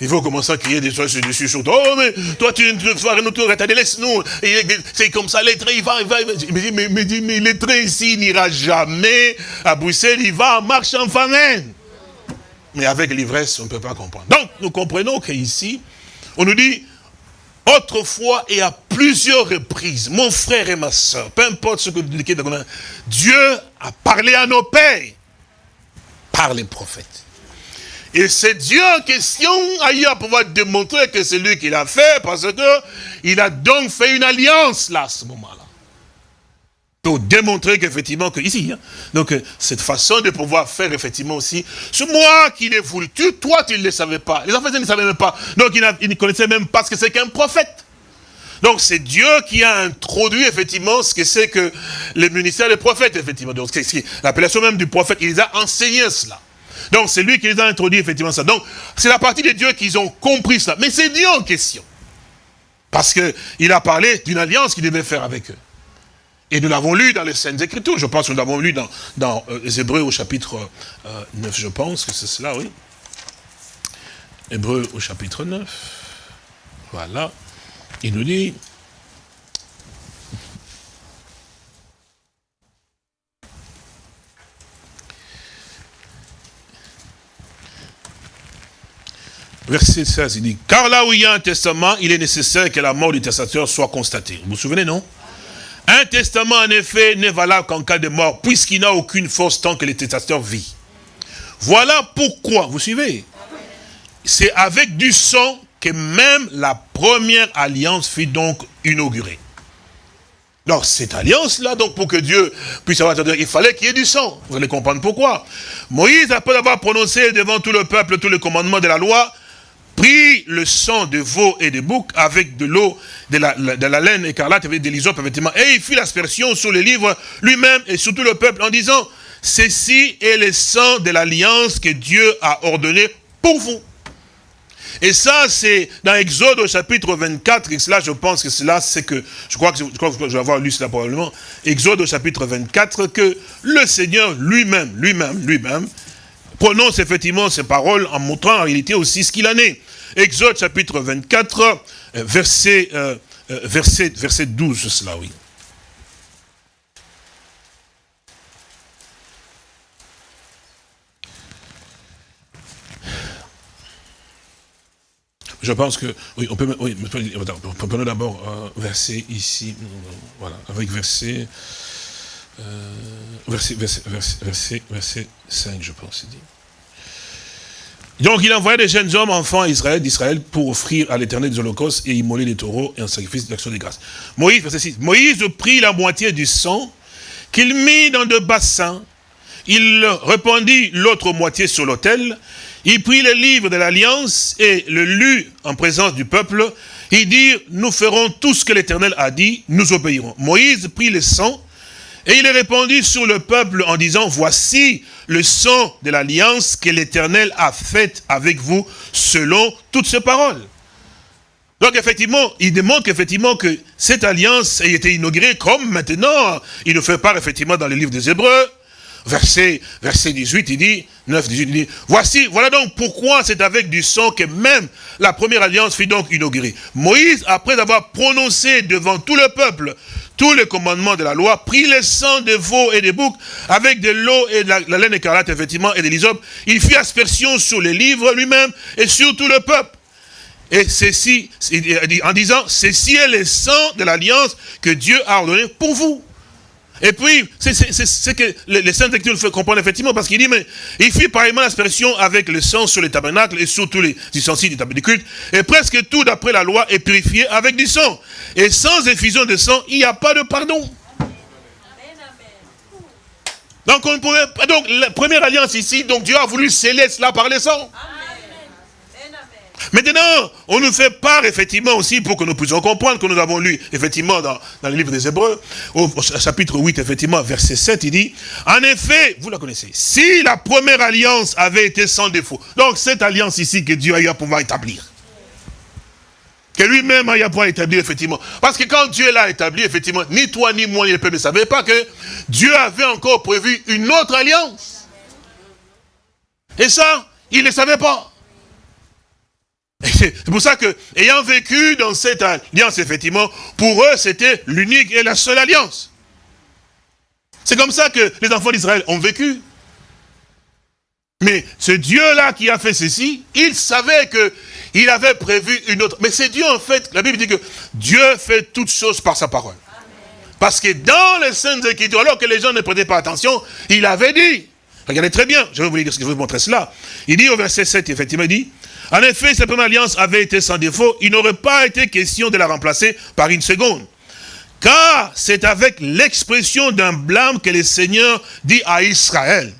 Il faut commencer à crier des choses dessus sur toi. Oh, mais toi, tu ne feras rien autour, laisse-nous. C'est comme ça, les trains, il va, il va. Mais, mais, mais, mais les trains ici, n'ira jamais à Bruxelles, il va en marche en famine. Mais avec l'ivresse, on ne peut pas comprendre. Donc, nous comprenons qu'ici, on nous dit, autrefois et à plusieurs reprises, mon frère et ma soeur, peu importe ce que vous dites, Dieu a parlé à nos pères par les prophètes. Et c'est Dieu en question a eu à pouvoir démontrer que c'est lui qui l'a fait parce que il a donc fait une alliance là, à ce moment-là. Pour démontrer qu'effectivement, que ici, hein, donc euh, cette façon de pouvoir faire effectivement aussi, c'est moi qui l'ai voulu, tu, toi tu ne le savais pas, les enfants ne savaient même pas, donc ils, ne connaissaient même pas ce que c'est qu'un prophète. Donc c'est Dieu qui a introduit effectivement ce que c'est que le ministère des prophètes, effectivement. Donc c'est l'appellation même du prophète, il les a enseigné cela. Donc c'est lui qui les a introduit effectivement ça. Donc c'est la partie de Dieu qu'ils ont compris cela. Mais c'est Dieu en question. Parce qu'il a parlé d'une alliance qu'il devait faire avec eux. Et nous l'avons lu dans les Saintes Écritures. Je pense que nous l'avons lu dans, dans euh, les Hébreux au chapitre 9, euh, je pense que c'est cela, oui. Hébreux au chapitre 9. Voilà. Il nous dit, Verset 16, il dit, car là où il y a un testament, il est nécessaire que la mort du testateur soit constatée. Vous vous souvenez, non? Un testament, en effet, n'est valable qu'en cas de mort, puisqu'il n'a aucune force tant que le testateur vit. Voilà pourquoi, vous suivez C'est avec du sang que même la première alliance fut donc inaugurée. Donc cette alliance-là, donc pour que Dieu puisse avoir, il fallait qu'il y ait du sang. Vous allez comprendre pourquoi. Moïse, après avoir prononcé devant tout le peuple tous les commandements de la loi, prit le sang de veau et de bouc avec de l'eau, de la, de la laine écarlate, avec des l'hysope, et il fit l'aspersion sur les livres lui-même et sur tout le peuple en disant, ceci est le sang de l'alliance que Dieu a ordonné pour vous. Et ça, c'est dans Exode au chapitre 24, et cela, je pense que cela, c'est que, je crois que je, crois que je vais avoir lu cela probablement, Exode au chapitre 24, que le Seigneur lui-même, lui-même, lui-même, prononce effectivement ces paroles en montrant en réalité aussi ce qu'il en est. Exode chapitre 24, euh, verset, euh, euh, verset, verset 12, cela, oui. Je pense que, oui, on peut, oui, on peut d'abord un verset ici, voilà, avec verset, verset, verset, verset, verset, 5, je pense, dit. Donc il envoya des jeunes hommes, enfants Israël, d'Israël, pour offrir à l'éternel des holocaustes et immoler des taureaux et un sacrifice d'action de grâce. Moïse, verset 6, Moïse prit la moitié du sang qu'il mit dans deux bassins, il répandit l'autre moitié sur l'autel, il prit le livre de l'alliance et le lut en présence du peuple, il dit, nous ferons tout ce que l'Éternel a dit, nous obéirons. Moïse prit le sang et il répondit sur le peuple en disant, voici le sang de l'alliance que l'Éternel a faite avec vous selon toutes ces paroles. Donc effectivement, il démontre effectivement que cette alliance a été inaugurée comme maintenant, il nous fait part effectivement dans le livre des Hébreux, verset, verset 18, il dit, 9, 18, il dit, voici, voilà donc pourquoi c'est avec du sang que même la première alliance fut donc inaugurée. Moïse, après avoir prononcé devant tout le peuple tous les commandements de la loi, prit le sang de veaux et des boucs, avec de l'eau et de la, la laine écarlate, effectivement, et de l'hysope. Il fit aspersion sur les livres lui-même et sur tout le peuple. Et ceci, en disant, ceci est le sang de l'alliance que Dieu a ordonné pour vous. Et puis, c'est ce que les Saintes Écritures fait comprendre effectivement, parce qu'il dit, mais il fit pareillement l'aspersion avec le sang sur les tabernacles et sur tous les ustensiles du tabernacle culte, et presque tout d'après la loi est purifié avec du sang. Et sans effusion de sang, il n'y a pas de pardon. Donc, on pourrait, donc, la première alliance ici, donc Dieu a voulu sceller cela par le sang. Maintenant, on nous fait part, effectivement, aussi, pour que nous puissions comprendre, que nous avons lu, effectivement, dans, le livre des Hébreux, au, chapitre 8, effectivement, verset 7, il dit, en effet, vous la connaissez, si la première alliance avait été sans défaut, donc cette alliance ici que Dieu a eu à pouvoir établir, que lui-même a eu à pouvoir établir, effectivement. Parce que quand Dieu l'a établi, effectivement, ni toi ni moi ni le peuple ne savaient pas que Dieu avait encore prévu une autre alliance. Et ça, il ne savait pas. [laughs] C'est pour ça que, ayant vécu dans cette alliance, effectivement, pour eux, c'était l'unique et la seule alliance. C'est comme ça que les enfants d'Israël ont vécu. Mais ce Dieu-là qui a fait ceci, il savait qu'il avait prévu une autre. Mais c'est Dieu, en fait, la Bible dit que Dieu fait toutes choses par sa parole. Parce que dans les Saintes Écritures, alors que les gens ne prêtaient pas attention, il avait dit, regardez très bien, je vais vous, dire, je vais vous montrer cela. Il dit au verset 7, effectivement, il dit, en effet, cette première alliance avait été sans défaut, il n'aurait pas été question de la remplacer par une seconde. Car c'est avec l'expression d'un blâme que le Seigneur dit à Israël.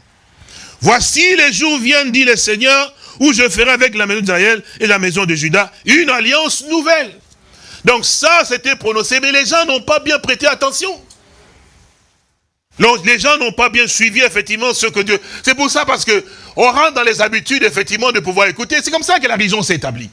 Voici les jours viennent, dit le Seigneur, où je ferai avec la maison d'Israël et la maison de Judas une alliance nouvelle. Donc ça, c'était prononcé, mais les gens n'ont pas bien prêté attention. Les gens n'ont pas bien suivi, effectivement, ce que Dieu... C'est pour ça, parce que on rentre dans les habitudes, effectivement, de pouvoir écouter. C'est comme ça que la religion s'est établie.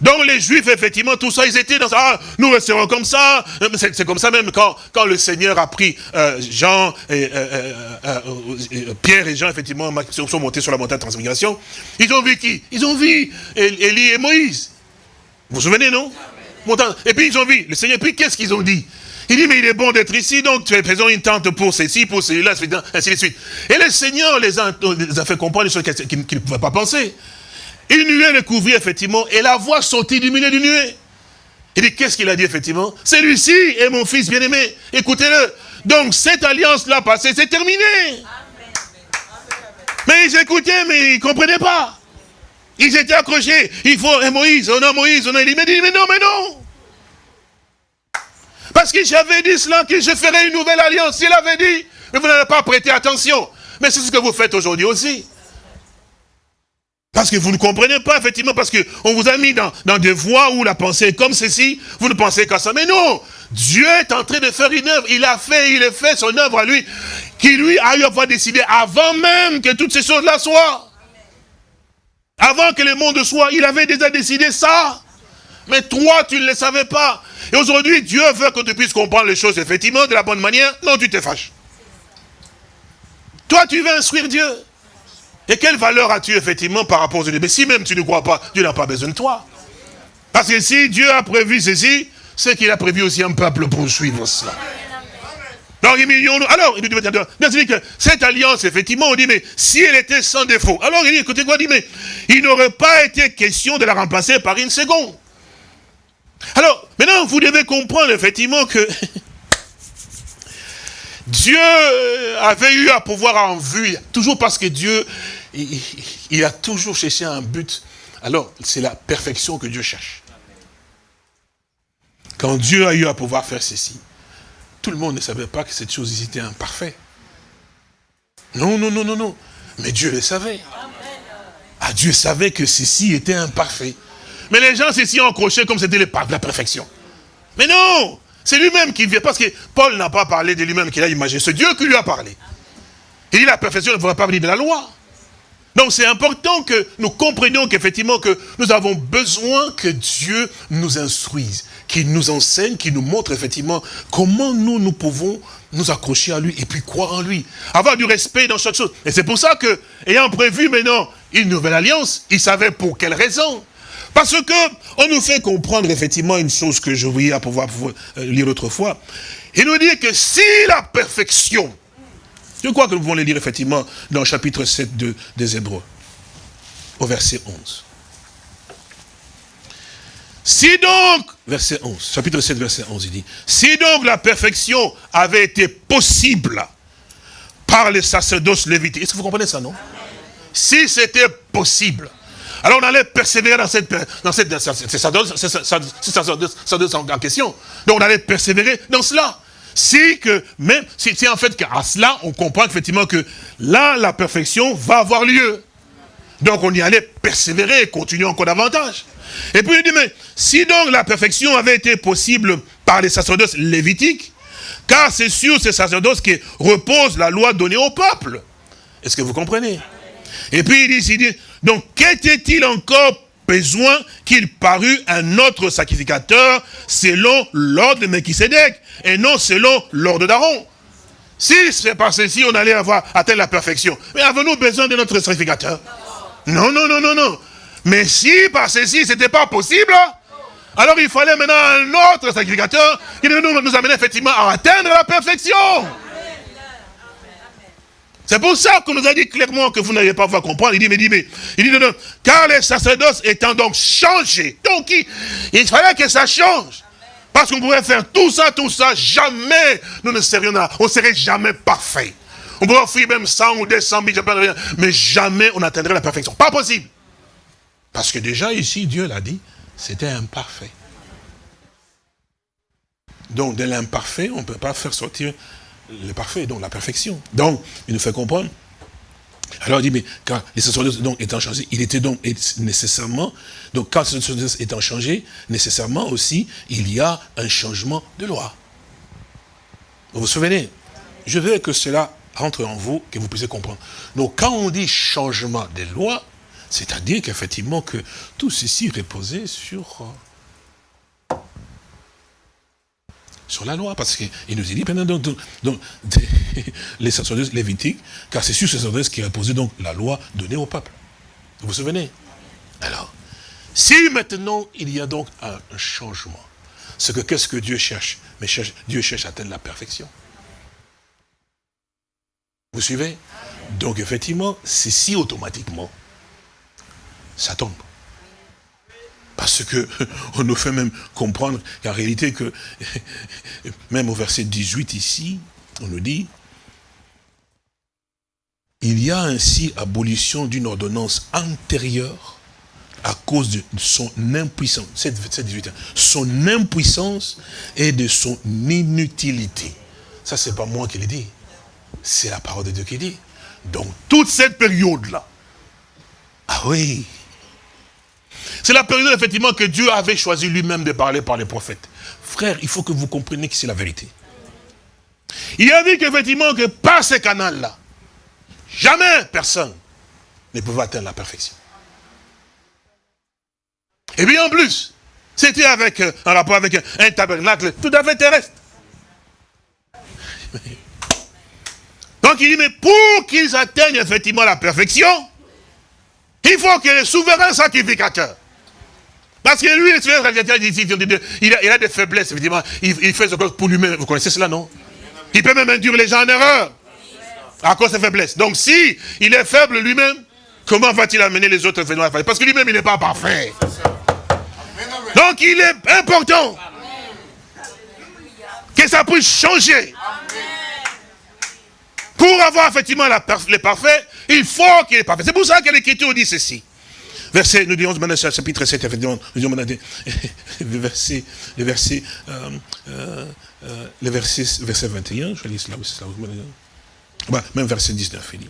Donc les Juifs, effectivement, tout ça, ils étaient dans ça. Ah, nous resterons comme ça. C'est comme ça même quand, le Seigneur a pris euh, Jean, et, euh, euh, Pierre et Jean, effectivement, sont montés sur la montagne de transfiguration. Ils ont vu qui? Ils ont vu Élie et Moïse. Vous vous souvenez, non? Et puis ils ont vu le Seigneur. Puis qu'est-ce qu'ils ont dit? Il dit, mais il est bon d'être ici, donc tu es présent une tente pour ceci, pour celui-là, ainsi de suite. Et le Seigneur les a, fait comprendre des choses qu'ils ne pouvaient pas penser. Une nuée le couvrit, effectivement, et la voix sortit du milieu du nuée. Il dit, qu'est-ce qu'il a dit, effectivement? Celui-ci est mon fils bien-aimé, écoutez-le. Donc, cette alliance-là passée, c'est terminé. Mais ils écoutaient, mais ils ne comprenaient pas. Ils étaient accrochés. Il faut un Moïse, on a Moïse, on a Élie. Mais mais non, mais non. Parce que j'avais dit cela, que je ferais une nouvelle alliance. Il avait dit, mais vous n'avez pas prêté attention. Mais c'est ce que vous faites aujourd'hui aussi. Parce que vous ne comprenez pas, effectivement, parce qu'on vous a mis dans, des voies où la pensée est comme ceci, vous ne pensez qu'à ça. Mais non Dieu est en train de faire une œuvre. Il a fait, il a fait son œuvre à lui, qui lui a eu à pouvoir décider avant même que toutes ces choses-là soient. Avant que le monde soit, il avait déjà décidé ça. Mais toi, tu ne le savais pas. Et aujourd'hui, Dieu veut que tu puisses comprendre les choses effectivement de la bonne manière. Non, tu te fâches. Toi, tu veux instruire Dieu. Et quelle valeur as-tu effectivement par rapport aux Dieu Mais si même tu ne crois pas, Dieu n'a pas besoin de toi. Parce que si Dieu a prévu ceci, c'est qu'il a prévu aussi un peuple pour suivre cela. Donc, alors, il dit que cette alliance, effectivement, on dit, mais si elle était sans défaut, alors il dit, écoutez quoi, il dit, mais il n'aurait pas été question de la remplacer par une seconde. Alors, maintenant, vous devez comprendre effectivement que Dieu avait eu à pouvoir en vue, toujours parce que Dieu, il, a toujours cherché un but. Alors, c'est la perfection que Dieu cherche. Quand Dieu a eu à pouvoir faire ceci, tout le monde ne savait pas que cette chose était imparfaite. Non, non, non, non, non. Mais Dieu le savait. Ah, Dieu savait que ceci était imparfait. Mais les gens s'y ont accrochés comme c'était la perfection? Mais non C'est lui-même qui vient. Parce que Paul n'a pas parlé de lui-même qu'il a imaginé. C'est Dieu qui lui a parlé. Il dit la perfection ne pourra pas venir de la loi. Donc c'est important que nous comprenions qu'effectivement que nous avons besoin que Dieu nous instruise, qu'il nous enseigne, qu'il nous montre effectivement comment nous, nous pouvons nous accrocher à lui et puis croire en lui. Avoir du respect dans chaque chose. Et c'est pour ça que, ayant prévu maintenant une nouvelle alliance, il savait pour quelle raison. Parce que on nous fait comprendre effectivement une chose que je voulais à pouvoir, euh, lire l'autre fois. Il nous dit que si la perfection, je crois que nous pouvons le lire effectivement dans le chapitre 7 de, des Hébreux, au verset 11. Si donc, verset 11, chapitre 7, verset 11, il dit, si donc la perfection avait été possible par les sacerdoces lévitiques, est-ce que vous comprenez ça, non? Si c'était possible, alors on allait persévérer dans cette, dans cette, sacerdoce en question. Donc on allait persévérer dans cela. Si que, même, si, en fait qu'à cela, on comprend effectivement que là, la perfection va avoir lieu. Donc on y allait persévérer et continuer encore davantage. Et puis il dit, mais si donc la perfection avait été possible par les sacerdoces lévitiques, car c'est sur ces sacerdoces que repose la loi donnée au peuple. Est-ce que vous comprenez? Et puis il dit, il dit donc qu'était-il encore besoin qu'il parût un autre sacrificateur selon l'ordre de Melchisedec et non selon l'ordre d'Aaron? Si c'est par ceci on allait avoir atteint la perfection, mais avons-nous besoin de notre sacrificateur? Non, non, non, non, non. Mais si par ceci, ce n'était pas possible, alors il fallait maintenant un autre sacrificateur qui nous, nous amener effectivement à atteindre la perfection. C'est pour ça qu'on nous a dit clairement que vous n'allez pas pouvoir comprendre. Il dit, mais dit, mais, il dit, non, non, car les sacerdoces étant donc changés, donc il, fallait que ça change. Parce qu'on pourrait faire tout ça, tout ça, jamais nous ne serions là, on ne serait jamais parfait. On pourrait offrir même 100 ou 200 000, mais jamais on atteindrait la perfection. Pas possible. Parce que déjà ici, Dieu l'a dit, c'était imparfait. Donc de l'imparfait, on ne peut pas faire sortir le parfait, donc la perfection. Donc, il nous fait comprendre. Alors il dit, mais quand les sacerdoces donc étant changés, il était donc nécessairement, donc quand les sacerdoces étant changés, nécessairement aussi, il y a un changement de loi. Vous vous souvenez? Je veux que cela entre en vous, que vous puissiez comprendre. Donc quand on dit changement des lois, c'est-à-dire qu'effectivement que tout ceci reposait sur, euh, sur la loi, parce qu'il nous dit, donc, donc, [laughs] les sacerdotes lévitiques, car c'est sur ces sacerdotes qui reposait donc la loi donnée au peuple. Vous vous souvenez? Alors, si maintenant il y a donc un, changement, c'est que qu'est-ce que Dieu cherche? Mais Dieu cherche à atteindre la perfection. Vous suivez? Donc effectivement, c'est si automatiquement ça tombe. Parce que [laughs] on nous fait même comprendre qu'en réalité que, [laughs] même au verset 18 ici, on nous dit, il y a ainsi abolition d'une ordonnance antérieure à cause de son impuissance, son impuissance et de son inutilité. Ça, c'est pas moi qui l'ai dit. C'est la parole de Dieu qui dit. Donc, toute cette période-là, ah oui, c'est la période, effectivement, que Dieu avait choisi lui-même de parler par les prophètes. Frère, il faut que vous compreniez que c'est la vérité. Il a dit qu'effectivement, que par ces canaux-là, jamais personne ne pouvait atteindre la perfection. Et bien en plus, c'était avec un rapport avec un, tabernacle tout à fait terrestre. Donc il dit, mais pour qu'ils atteignent effectivement la perfection, il faut ait le souverain sacrificateur. Parce que lui, le souverain sacrificateur, il a, il a des faiblesses, évidemment. Il, fait ce que pour lui-même. Vous connaissez cela, non? Il peut même induire les gens en erreur. À cause de ses faiblesses. Donc si il est faible lui-même, comment va-t-il amener les autres à Parce que lui-même, il n'est pas parfait. Donc il est important que ça puisse changer. Pour avoir effectivement la, le parfait, il faut qu'il est parfait. C'est pour ça que l'Écriture dit ceci. Verset, nous disons maintenant chapitre 7, effectivement, nous disons maintenant [laughs] le verset, le verset, euh, euh, euh, le verset, verset 21, je lis cela, bah, même verset 19, il dit.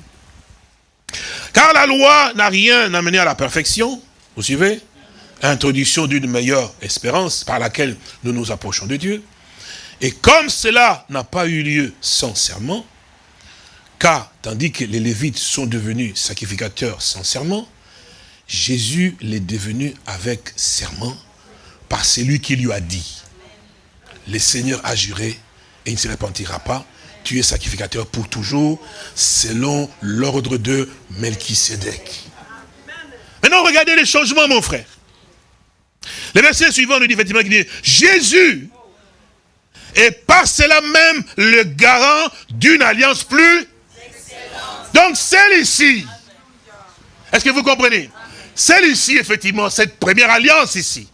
Car la loi n'a rien amené à la perfection, vous suivez? Introduction d'une meilleure espérance par laquelle nous nous approchons de Dieu. Et comme cela n'a pas eu lieu sans serment, car, tandis que les Lévites sont devenus sacrificateurs sans serment, Jésus l'est devenu avec serment par celui qui lui a dit, le Seigneur a juré et il ne se repentira pas, tu es sacrificateur pour toujours, selon l'ordre de Melchisedec. Maintenant, regardez les changements, mon frère. Le verset suivant nous dit effectivement qu'il dit, Jésus Et par cela même, le garant d'une alliance plus Donc celle-ci, est-ce que vous comprenez? Celle-ci, effectivement, cette première alliance ici,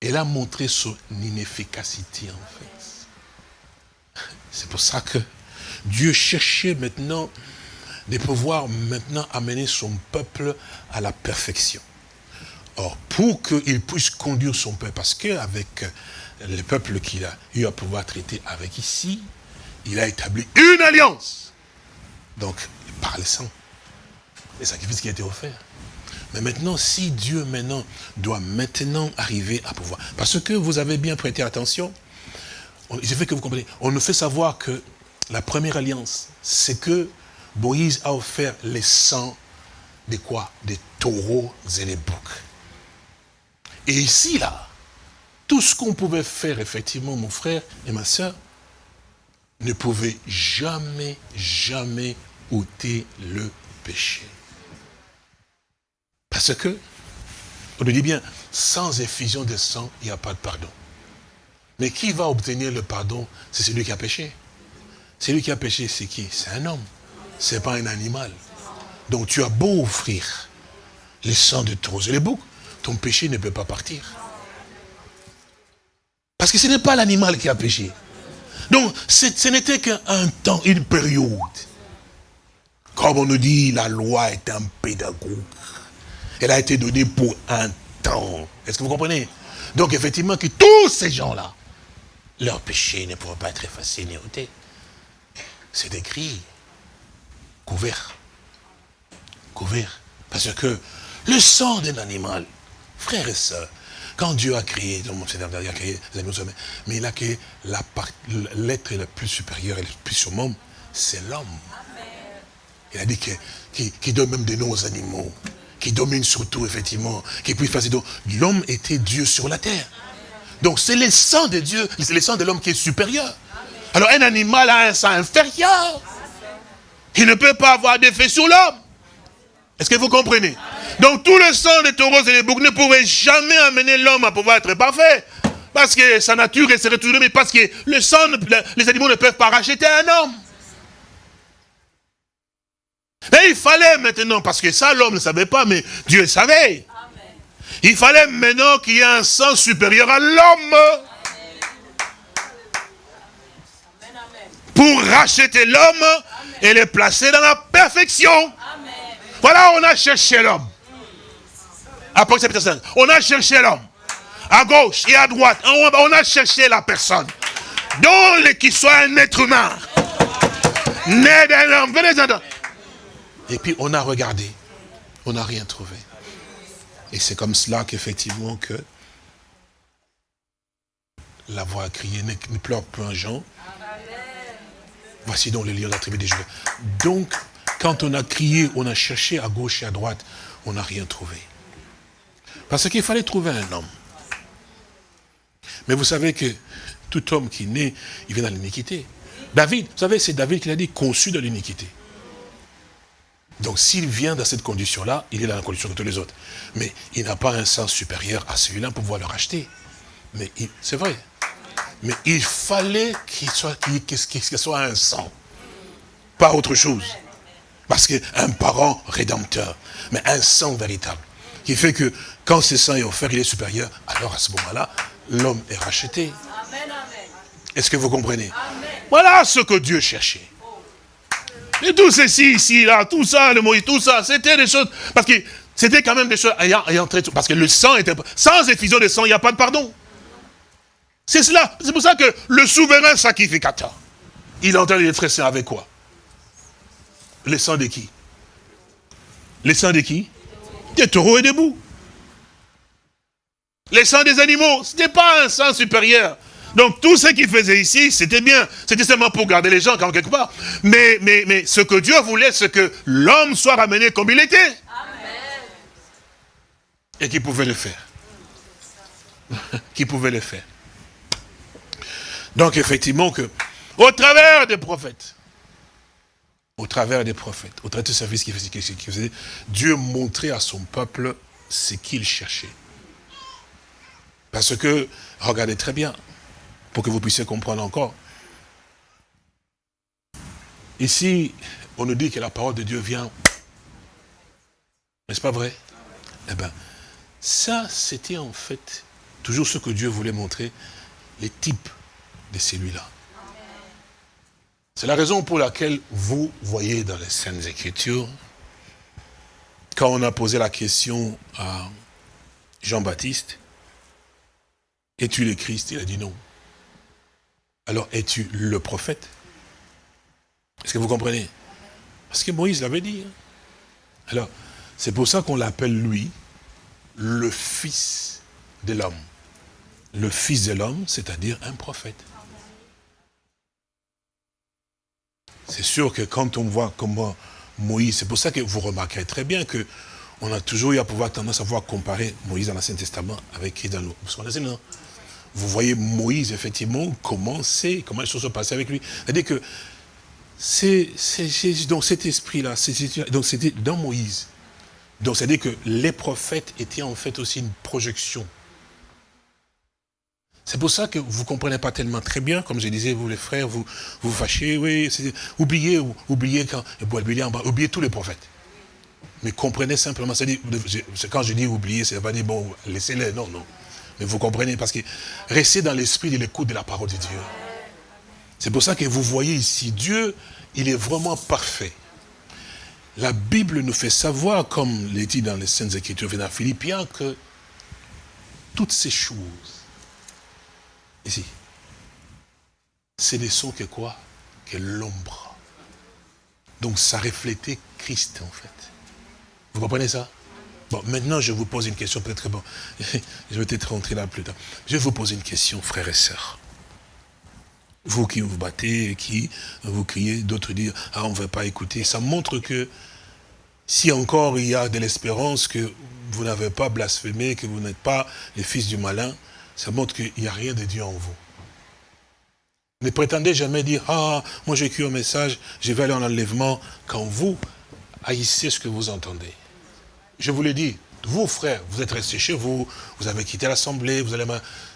elle a montré son inefficacité en fait. C'est pour ça que Dieu cherchait maintenant de pouvoir maintenant amener son peuple à la perfection. Or, pour qu'il puisse conduire son peuple, parce qu'avec le peuple qu'il a eu à pouvoir traiter avec ici, il a établi une alliance. Donc, par le sang, les sacrifices qui a été offert. Mais maintenant, si Dieu maintenant doit maintenant arriver à pouvoir, parce que vous avez bien prêté attention, il fait que vous comprenez, on nous fait savoir que la première alliance, c'est que Moïse a offert les sangs de quoi? Des taureaux et des boucs. Et ici, là, tout ce qu'on pouvait faire, effectivement, mon frère et ma soeur, ne pouvait jamais, jamais ôter le péché. Parce que, on nous dit bien, sans effusion de sang, il n'y a pas de pardon. Mais qui va obtenir le pardon? C'est celui qui a péché. Celui qui a péché, c'est qui? C'est un homme. Ce n'est pas un animal. Donc tu as beau offrir les sangs de taureaux et les boucs, ton péché ne peut pas partir. Parce que ce n'est pas l'animal qui a péché. Donc, ce n'était qu'un temps, une période. Comme on nous dit, la loi est un pédagogue. Elle a été donnée pour un temps. Est-ce que vous comprenez? Donc, effectivement, que tous ces gens-là, leur péché ne pourra pas être effacé ni ôté. C'est écrit, couvert. Couvert. Parce que le sang d'un animal, frères et sœurs, quand Dieu a créé, il a créé les animaux mais il a créé l'être le plus supérieur et le plus surmont, c'est l'homme. Il a dit qu'il qui, donne même des noms aux animaux, qui domine surtout, effectivement, qui puisse faire donc L'homme était Dieu sur la terre. Donc c'est le sang de Dieu, c'est le sang de l'homme qui est supérieur. Alors un animal a un sang inférieur. Il ne peut pas avoir d'effet sur l'homme. Est-ce que vous comprenez? Donc tout le sang des taureaux et des boucs ne pouvait jamais amener l'homme à pouvoir être parfait. Parce que sa nature serait toujours mais parce que le sang, les animaux ne peuvent pas racheter un homme. Mais il fallait maintenant, parce que ça l'homme ne savait pas, mais Dieu savait. Il fallait maintenant qu'il y ait un sang supérieur à l'homme. Pour racheter l'homme et le placer dans la perfection. Voilà, on a cherché l'homme. Apocalypse 5. On a cherché l'homme. À gauche et à droite. On a cherché la personne. Donc, qu'il soit un être humain. Né d'un homme. Venez Et puis, on a regardé. On n'a rien trouvé. Et c'est comme cela qu'effectivement que la voix a crié, ne pleure plus un Jean. Voici donc les lions de la tribu des Juifs. Donc, quand on a crié, on a cherché à gauche et à droite, on n'a rien trouvé. Parce qu'il fallait trouver un homme. Mais vous savez que tout homme qui naît, il vient dans l'iniquité. David, vous savez, c'est David qui l'a dit, conçu dans l'iniquité. Donc s'il vient dans cette condition-là, il est dans la condition de tous les autres. Mais il n'a pas un sens supérieur à celui-là pour pouvoir le racheter. Mais c'est vrai. Mais il fallait qu'il soit, qu'il soit un sang. Pas autre chose. Parce qu'un parent rédempteur, mais un sang véritable, qui fait que quand ce sang est offert, il est supérieur, alors à ce moment-là, l'homme est racheté. Est-ce que vous comprenez? Voilà ce que Dieu cherchait. Et tout ceci, ici, là, tout ça, le Moïse, tout ça, c'était des choses, parce que c'était quand même des choses ayant, ayant parce que le sang était, sans effusion de sang, il n'y a pas de pardon. C'est cela, c'est pour ça que le souverain sacrificateur, il entend les frères avec quoi? Les sangs de qui? Les sangs de qui? Des taureaux et des bouts. Les sangs des animaux, ce n'était pas un sang supérieur. Donc tout ce qu'il faisait ici, c'était bien. C'était seulement pour garder les gens quelque part. Mais, mais, mais ce que Dieu voulait, c'est que l'homme soit ramené comme il était. Amen. Et qu'il pouvait le faire. [laughs] qu'il pouvait le faire. Donc effectivement que, au travers des prophètes, au travers des prophètes, au travers ce service qu'il faisait, Dieu montrait à son peuple ce qu'il cherchait. Parce que, regardez très bien, pour que vous puissiez comprendre encore. Ici, on nous dit que la parole de Dieu vient. N'est-ce pas vrai? Eh bien, ça, c'était en fait toujours ce que Dieu voulait montrer, les types de celui-là. C'est la raison pour laquelle vous voyez dans les Saintes Écritures, quand on a posé la question à Jean-Baptiste, es-tu le Christ? Il a dit non. Alors, es-tu le prophète? Est-ce que vous comprenez? Parce que Moïse l'avait dit. Hein. Alors, c'est pour ça qu'on l'appelle lui, le fils de l'homme. Le fils de l'homme, c'est-à-dire un prophète. C'est sûr que quand on voit comment Moïse, c'est pour ça que vous remarquerez très bien que on a toujours eu à pouvoir tendance à voir comparer Moïse dans l'Ancien Testament avec qui dans le non? Vous voyez Moïse, effectivement, comment c'est, comment les choses se passaient avec lui. C'est-à-dire que c'est dans cet esprit-là, c'était dans Moïse. Donc c'est-à-dire que les prophètes étaient en fait aussi une projection c'est pour ça que vous ne comprenez pas tellement très bien, comme je disais, vous les frères, vous vous, fâchez, oui, oubliez, oubliez, quand, oubliez tous les prophètes. Mais comprenez simplement, quand je dis oublier, c'est pas dire, bon, laissez-les, non, non. Mais vous comprenez, parce que restez dans l'esprit de l'écoute de la parole de Dieu. C'est pour ça que vous voyez ici, Dieu, il est vraiment parfait. La Bible nous fait savoir, comme l'est dit dans les Saintes Écritures, dans Philippiens, que toutes ces choses Ici. Ce ne sont que quoi? Que l'ombre. Donc ça reflétait Christ en fait. Vous comprenez ça? Bon, maintenant je vous pose une question, peut-être bon, [laughs] je vais peut-être rentrer là plus tard. Je vais vous poser une question, frères et sœurs. Vous qui vous battez, qui vous criez, d'autres disent, ah on ne veut pas écouter. Ça montre que si encore il y a de l'espérance que vous n'avez pas blasphémé, que vous n'êtes pas les fils du malin, ça montre qu'il n'y a rien de Dieu en vous. Ne prétendez jamais dire, ah, moi j'ai écrit un message, je vais aller en enlèvement, quand vous haïssez ce que vous entendez. Je vous l'ai dit, vous frères, vous êtes restés chez vous, vous avez quitté l'assemblée, vous allez...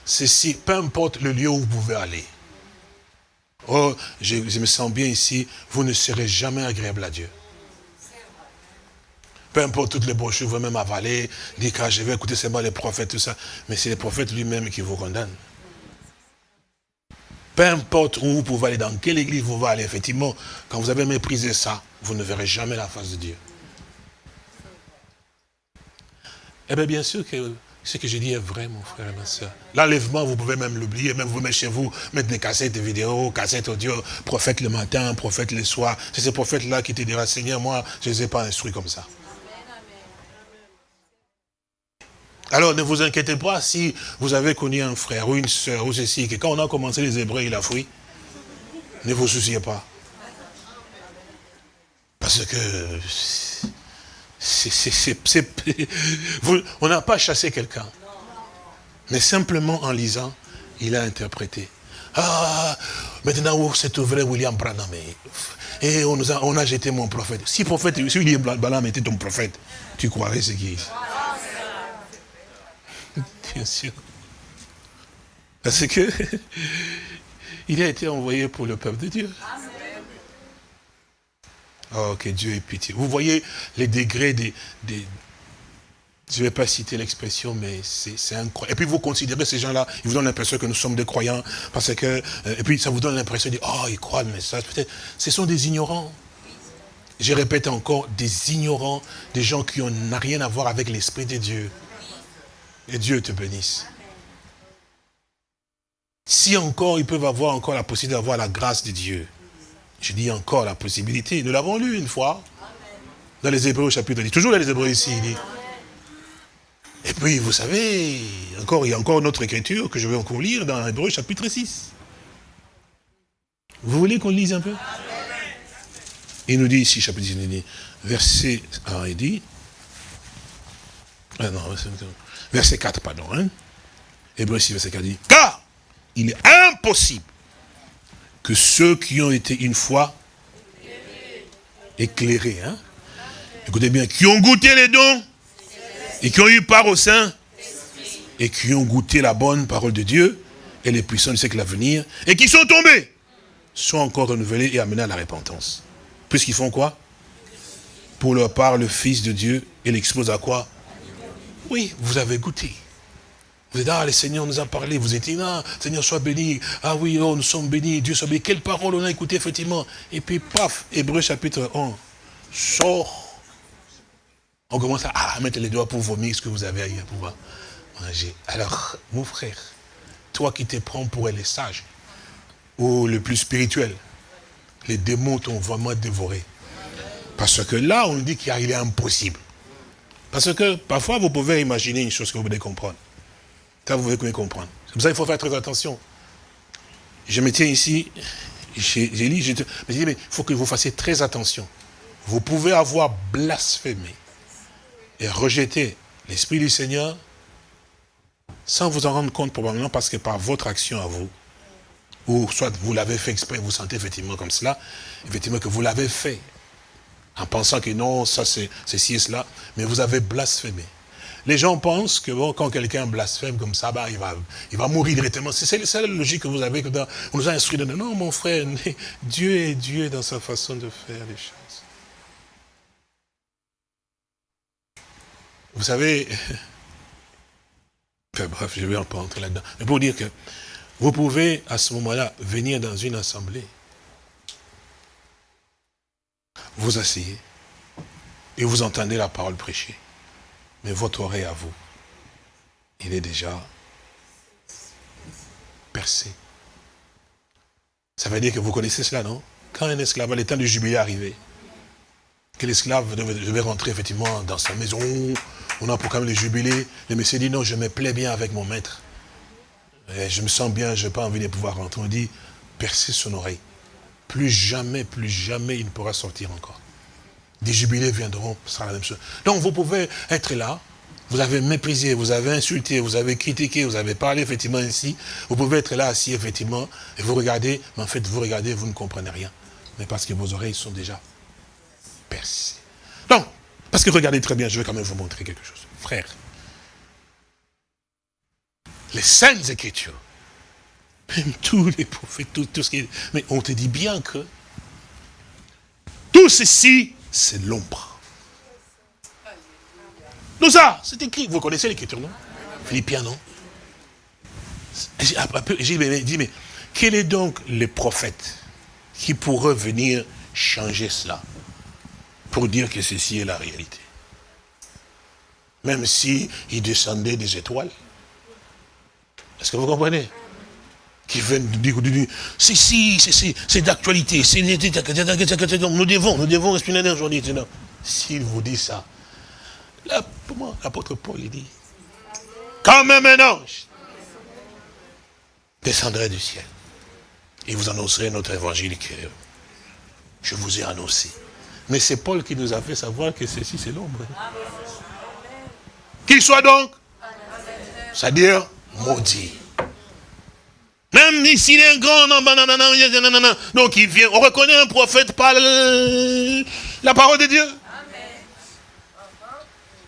Ceci, peu importe le lieu où vous pouvez aller. Oh, je me sens bien ici, vous ne serez jamais agréable à Dieu. Peu importe toutes les brochures, vous même avaler, dire que je vais écouter seulement les prophètes, tout ça. Mais c'est les prophètes lui-même qui vous condamnent. Peu importe où vous pouvez aller, dans quelle église vous allez aller, effectivement, quand vous avez méprisé ça, vous ne verrez jamais la face de Dieu. Eh bien, bien sûr que ce que je dis est vrai, mon frère et ma soeur. L'enlèvement, vous pouvez même l'oublier, même vous mettre chez vous, mettre des cassettes vidéo, cassettes audio, prophète le matin, prophète le soir. C'est ces prophètes-là qui te diront, Seigneur, moi, je ne les ai pas instruits comme ça. Alors ne vous inquiétez pas si vous avez connu un frère ou une soeur ou ceci, que quand on a commencé les Hébreux, il a fui. Ne vous souciez pas. Parce que on n'a pas chassé quelqu'un. Mais simplement en lisant, il a interprété. Ah, maintenant s'est ouvert William Branham et on, a, on a jeté mon prophète. Si prophète, si William Branham était ton prophète, tu croirais ce qu'il [laughs] bien sûr. Parce que [laughs] il a été envoyé pour le peuple de Dieu. Oh, que Dieu ait pitié. Vous voyez les degrés des... des je ne vais pas citer l'expression, mais c'est incroyable. Et puis vous considérez ces gens-là, ils vous donnent l'impression que nous sommes des croyants, parce que... Euh, et puis ça vous donne l'impression de dire, oh, ils croient le message. Peut-être, ce sont des ignorants. Je répète encore, des ignorants, des gens qui n'ont rien à voir avec l'Esprit de Dieu. Et Dieu te bénisse. Si encore ils peuvent avoir encore la possibilité d'avoir la grâce de Dieu. Je dis encore la possibilité. Nous l'avons lu une fois. Dans les Hébreux chapitre 10. Toujours dans les Hébreux ici, il dit. Et puis, vous savez, encore, il y a encore une autre écriture que je vais encore lire dans Hébreux chapitre 6. Vous voulez qu'on lise un peu? Il nous dit ici, chapitre 10, verset 1, il dit, non, verset 4, pardon. Hein? Hébreu 6, verset 4 dit, car il est impossible que ceux qui ont été une fois éclairés, hein? écoutez bien, qui ont goûté les dons et qui ont eu part au sein, et qui ont goûté la bonne parole de Dieu et les puissants du siècle à venir, et qui sont tombés, sont encore renouvelés et amenés à la repentance. Puisqu'ils font quoi? Pour leur part, le Fils de Dieu, il expose à quoi? Oui, vous avez goûté. Vous êtes, ah, le Seigneur nous a parlé, vous étiez là, Seigneur soit béni, ah oui, oh, nous sommes bénis, Dieu soit béni. Quelle parole on a écouté, effectivement. Et puis, paf, Hébreu chapitre 1, sort. On commence à, mettre les doigts pour vomir ce que vous avez à pouvoir manger. Alors, mon frère, toi qui te prends pour les sages, ou le plus spirituel, les démons t'ont vraiment dévoré. Parce que là, on dit qu'il est impossible. Parce que parfois, vous pouvez imaginer une chose que vous voulez comprendre. Ça, vous pouvez comprendre. C'est pour ça qu'il faut faire très attention. Je me tiens ici, j'ai lu, je mais il faut que vous fassiez très attention. Vous pouvez avoir blasphémé et rejeté l'Esprit du Seigneur sans vous en rendre compte probablement parce que par votre action à vous, ou soit vous l'avez fait exprès, vous sentez effectivement comme cela, effectivement que vous l'avez fait, en pensant que non, ça c'est ceci et cela, mais vous avez blasphémé. Les gens pensent que bon, quand quelqu'un blasphème comme ça, bah, il, va, mourir directement. C'est la logique que vous avez. Que on nous a instruit de non, mon frère, Dieu est Dieu dans sa façon de faire les choses. Vous savez, [laughs] bref, je vais pas entrer là-dedans. Mais pour dire que vous pouvez à ce moment-là venir dans une assemblée, vous asseyez et vous entendez la parole prêchée. Mais votre oreille à vous, il est déjà percé. Ça veut dire que vous connaissez cela, non? Quand un esclave, à l'état du jubilé arrivé, que l'esclave devait, rentrer effectivement dans sa maison, on a proclamé le jubilé, le monsieur dit non, je me plais bien avec mon maître. je me sens bien, je n'ai pas envie de pouvoir rentrer. On dit, percer son oreille. Plus jamais, plus jamais il ne pourra sortir encore. Des jubilés viendront, ce sera la même chose. Donc vous pouvez être là, vous avez méprisé, vous avez insulté, vous avez critiqué, vous avez parlé effectivement ainsi. Vous pouvez être là assis effectivement, et vous regardez, mais en fait vous regardez, vous ne comprenez rien. Mais parce que vos oreilles sont déjà percées. Donc, parce que regardez très bien, je vais quand même vous montrer quelque chose. Frère, les saintes écritures, même tous les prophètes, tout, tout ce qui est... Mais on te dit bien que tout ceci c'est l'ombre. Nous ça, c'est écrit. Vous connaissez l'écriture, non? Philippiens, non? J'ai dit, mais quel est donc le prophète qui pourrait venir changer cela pour dire que ceci est la réalité? Même si il descendait des étoiles. Est-ce que vous comprenez? Qui viennent dire, c'est si, c'est d'actualité, nous devons, nous devons respirer aujourd'hui. S'il vous dit ça, l'apôtre Paul il dit, quand même un ange descendrait du ciel et vous annoncerait notre évangile que je vous ai annoncé. Mais c'est Paul qui nous a fait savoir que ceci c'est l'ombre. Qu'il soit donc, c'est-à-dire maudit. Même s'il est un grand, non, non, non, non, non, donc il vient, on reconnaît un prophète par la parole de Dieu.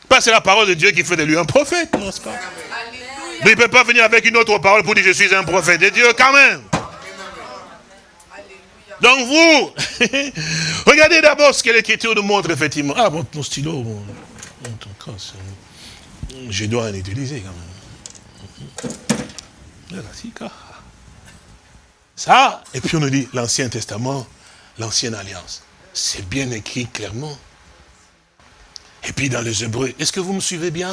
Pas c'est la parole de Dieu qui fait de lui un prophète, n'est-ce pas? Mais il ne peut pas venir avec une autre parole pour dire je suis un prophète de Dieu quand même. Donc vous, [laughs] regardez d'abord ce que l'Écriture nous montre effectivement. Ah, bon, ton stylo, bon, je dois en utiliser quand même. Ça, et puis on nous dit l'Ancien Testament, l'Ancienne Alliance. C'est bien écrit clairement. Et puis dans les Hébreux, est-ce que vous me suivez bien?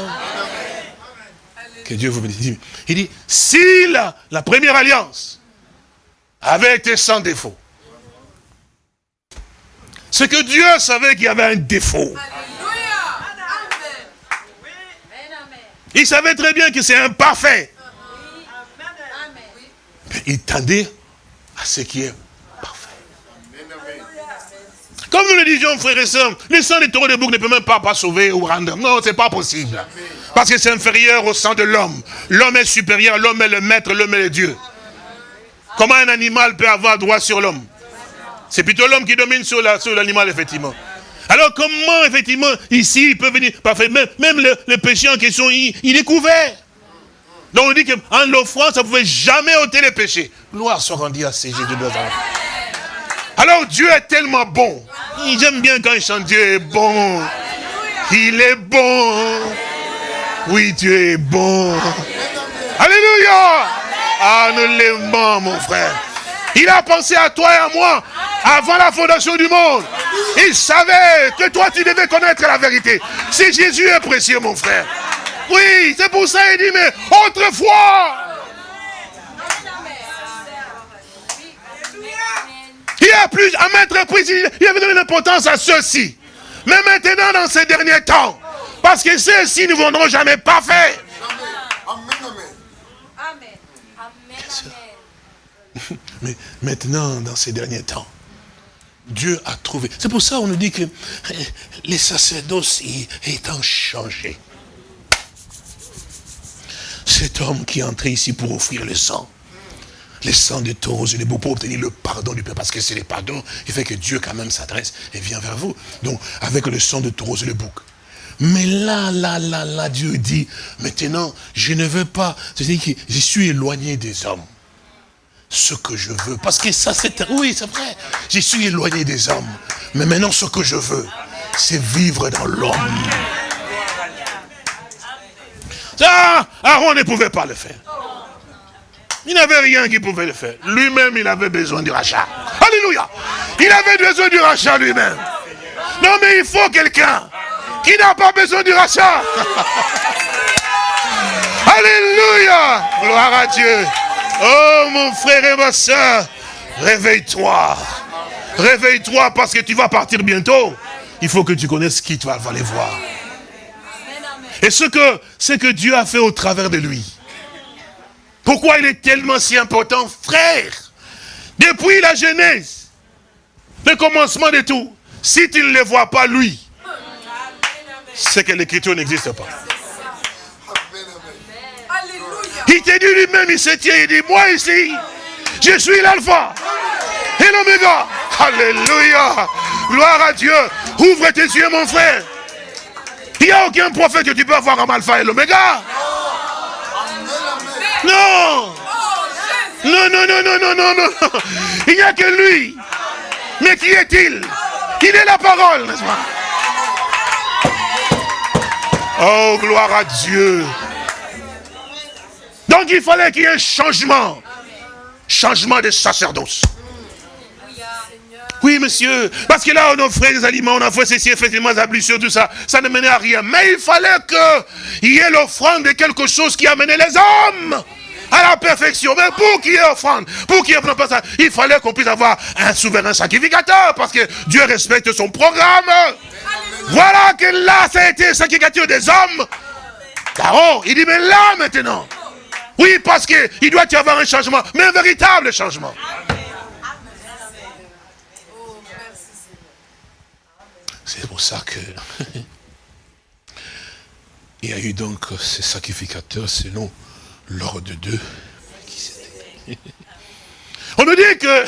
Que Dieu vous bénisse. Il dit, si la, la première alliance avait été sans défaut, c'est que Dieu savait qu'il y avait un défaut. Il savait très bien que c'est imparfait. Il tendait à ce qui est parfait. Comme nous le disions, frères et sœurs, le sang des taureaux de bouc ne peut même pas, sauver ou rendre. Non, c'est pas possible. Parce que c'est inférieur au sang de l'homme. L'homme est supérieur, l'homme est le maître, l'homme est le Dieu. Comment un animal peut avoir droit sur l'homme? C'est plutôt l'homme qui domine sur l'animal, effectivement. Alors comment, effectivement, ici, il peut venir, parfait, même le, péché en question, il est couvert. Donc on dit qu'en l'offrant, ça ne pouvait jamais ôter les péchés. Gloire soit rendue à ces Jésus de Nazareth. Alors Dieu est tellement bon. J'aime bien quand il chante Dieu est bon. Il est bon. Oui, Dieu est bon. Alléluia. Ah, nous mon frère. Il a pensé à toi et à moi avant la fondation du monde. Il savait que toi, tu devais connaître la vérité. Si Jésus est précieux, mon frère. Oui, c'est pour ça qu'il dit, mais autrefois, il y a plus, à mettre prise, il avait donné l'importance à ceux-ci. Mais maintenant, dans ces derniers temps, parce que ceux-ci ne viendront jamais parfaits. [laughs] Mais maintenant, dans ces derniers temps, Dieu a trouvé. C'est pour ça qu'on nous dit que les sacerdoces étant changés. Cet homme qui est entré ici pour offrir le sang, le sang de taureaux et de boucs pour obtenir le pardon du peuple, parce que c'est le pardon qui fait que Dieu quand même s'adresse et vient vers vous. Donc, avec le sang de taureaux et de boucs. Mais là, là, là, là, Dieu dit, maintenant, je ne veux pas, c'est-à-dire que je suis éloigné des hommes ce que je veux. Parce que ça, c'est... Oui, c'est vrai. Je suis éloigné des hommes. Mais maintenant, ce que je veux, c'est vivre dans l'homme. Ça, Aaron ne pouvait pas le faire. Il n'avait rien qui pouvait le faire. Lui-même, il avait besoin du rachat. Alléluia. Il avait besoin du rachat lui-même. Non, mais il faut quelqu'un qui n'a pas besoin du rachat. [laughs] Alléluia. Gloire à Dieu. Oh mon frère et ma soeur, réveille-toi. Réveille-toi parce que tu vas partir bientôt. Il faut que tu connaisses qui tu vas aller voir. Et ce que, ce que Dieu a fait au travers de lui. Pourquoi il est tellement si important, frère? Depuis la Genèse, le commencement de tout, si tu ne le vois pas lui, c'est que l'écriture n'existe pas. Il te dit lui-même, il se tient, il dit, moi ici, je suis l'alpha et l'oméga. Alléluia. Gloire à Dieu. Ouvre tes yeux, mon frère. Il n'y a aucun prophète que tu peux avoir en alpha et l'oméga. Non. Non, non, non, non, non, non, non. Il n'y a que lui. Mais qui est-il? Il est la parole, n'est-ce pas? Oh, gloire à Dieu. Donc il fallait qu'il y ait un changement. Changement de sacerdoce. Oui, monsieur. Parce que là, on offrait des aliments, on a fait ceci, effectivement, des ablutions, tout ça. Ça ne menait à rien. Mais il fallait qu'il y ait l'offrande de quelque chose qui amenait les hommes à la perfection. Mais pour qu'il y ait offrande, pour qu'il y ait ça, il fallait qu'on puisse avoir un souverain sacrificateur. Parce que Dieu respecte son programme. Voilà que là, ça a été sacrificateur des hommes. Car il dit, mais là, maintenant, oui, parce qu'il doit y avoir un changement, mais un véritable changement. C'est pour ça que [laughs] il y a eu donc ces sacrificateurs selon l'ordre de Dieu. [laughs] On nous dit que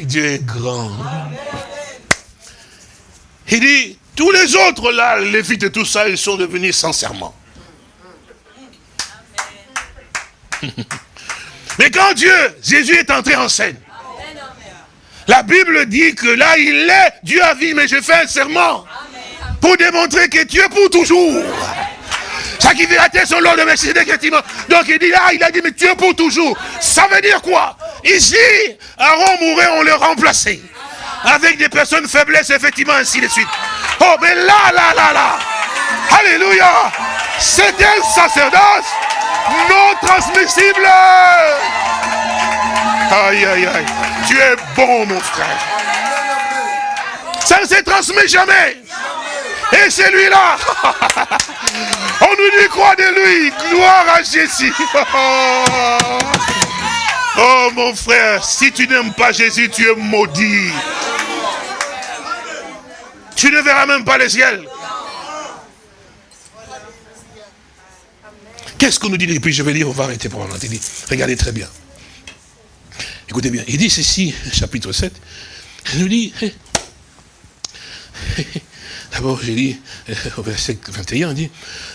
[laughs] Dieu est grand. Il dit, tous les autres là, les Lévites et tout ça, ils sont devenus sincèrement. Mais quand Dieu, Jésus est entré en scène, la Bible dit que là il est, Dieu a vu, mais je fais un serment pour démontrer que Dieu pour toujours. Sacrificateur son Lord de effectivement. Donc il dit là, il a dit, mais Dieu pour toujours. Ça veut dire quoi? Ici, Aaron mourait, on le remplaçait. Avec des personnes faiblesses, effectivement, ainsi de suite. Oh, mais là, là, là, là. Alléluia. C'est un sacerdoce non transmissible. Aïe, aïe, aïe. Tu es bon, mon frère. Ça ne se transmet jamais. Et celui-là, [laughs] on nous dit quoi de lui? Gloire à Jésus. [laughs] Oh mon frère, si tu n'aimes pas Jésus, tu es maudit. Tu ne verras même pas le ciel. Qu'est-ce qu'on nous dit Et puis je vais lire, on va arrêter pour un dit, regardez très bien. Écoutez bien. Il dit ceci, chapitre 7. Il nous dit, D'abord, j'ai dit, euh, au verset 21, on dit,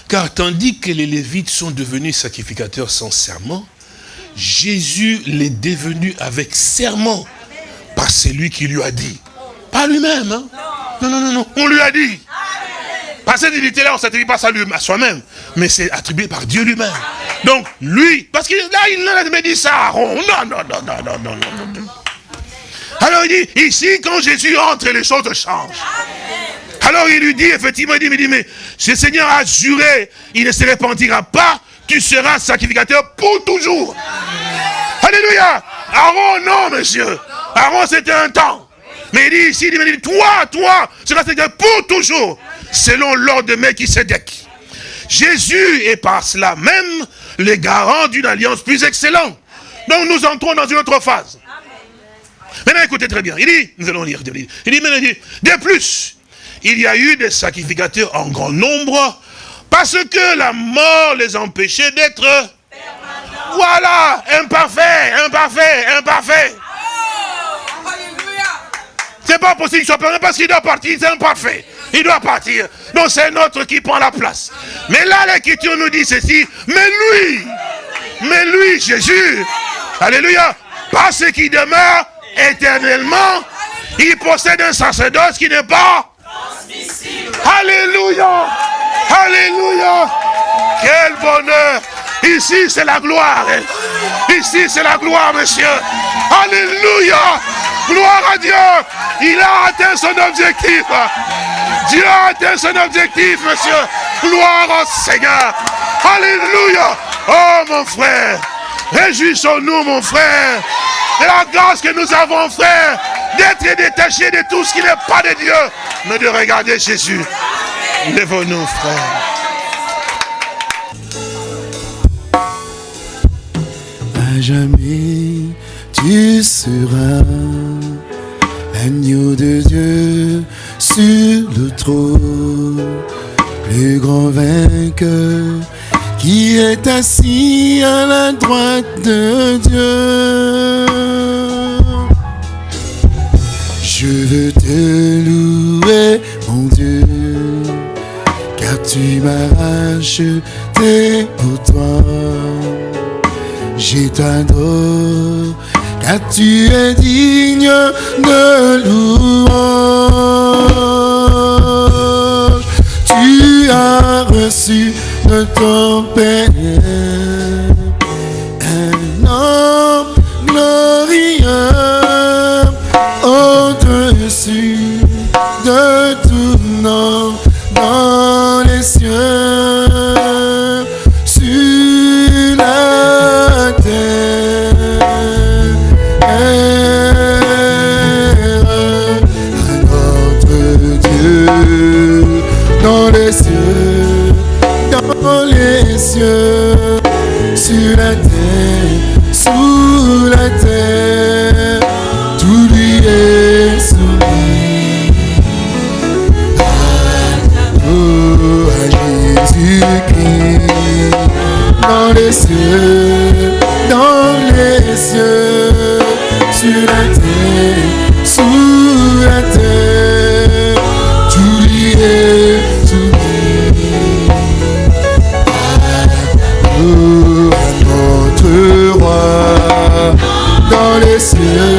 car tandis que les Lévites sont devenus sacrificateurs sans serment, Jésus l'est devenu avec serment par celui qui lui a dit. Pas lui-même, hein? Non, non, non, non, on lui a dit. Par cette dignité-là, on ne s'attribue pas à soi-même, mais c'est attribué par Dieu lui-même. Donc, lui, parce que là, il n'a dit ça à Aaron. Non, non, non, non, non, non, non, non. Alors il dit, ici, quand Jésus entre, les choses changent. Alors il lui dit, effectivement, il dit, mais, dit, mais ce Seigneur a juré, il ne se repentira pas, tu seras sacrificateur pour toujours. Alléluia. Aaron, non, monsieur. Aaron, c'était un temps. Mais il dit ici, il dit, toi, toi, seras sacrificateur pour toujours, selon l'ordre de Melchisedec. Jésus est par cela même le garant d'une alliance plus excellente. Donc nous entrons dans une autre phase. Maintenant, écoutez très bien. Il dit, nous allons lire, il dit, il dit, il dit, de plus, il y a eu des sacrificateurs en grand nombre, parce que la mort les empêchait d'être... Voilà, imparfait, imparfait, imparfait. C'est pas possible qu'il soit perdu parce qu'il doit partir, c'est imparfait. Il doit partir. Donc c'est notre qui prend la place. Mais là, l'écriture nous dit ceci, mais lui, mais lui, Jésus, alléluia, parce qu'il demeure éternellement, il possède un sacerdoce qui n'est pas Alléluia Alléluia Quel bonheur Ici, c'est la gloire. Ici, c'est la gloire, monsieur. Alléluia Gloire à Dieu Il a atteint son objectif. Dieu a atteint son objectif, monsieur. Gloire au Seigneur. Alléluia Oh, mon frère Réjouissons-nous, mon frère, de la grâce que nous avons, frère, d'être détachés de tout ce qui n'est pas de Dieu, mais de regarder Jésus. Lève-nous, frère. À jamais, tu seras l'agneau de Dieu sur le trône, le grand vainqueur qui est assis à la droite de Dieu. Je veux te louer, mon Dieu, car tu m'as racheté pour toi. Je t'adore, tu es digne de louange? Tu as reçu de ton Père un homme glorieux au-dessus de cieux, sur la terre, sous la terre, tout lui est soumis. Oh, Jésus-Christ, dans les cieux, dans les cieux, sur la dans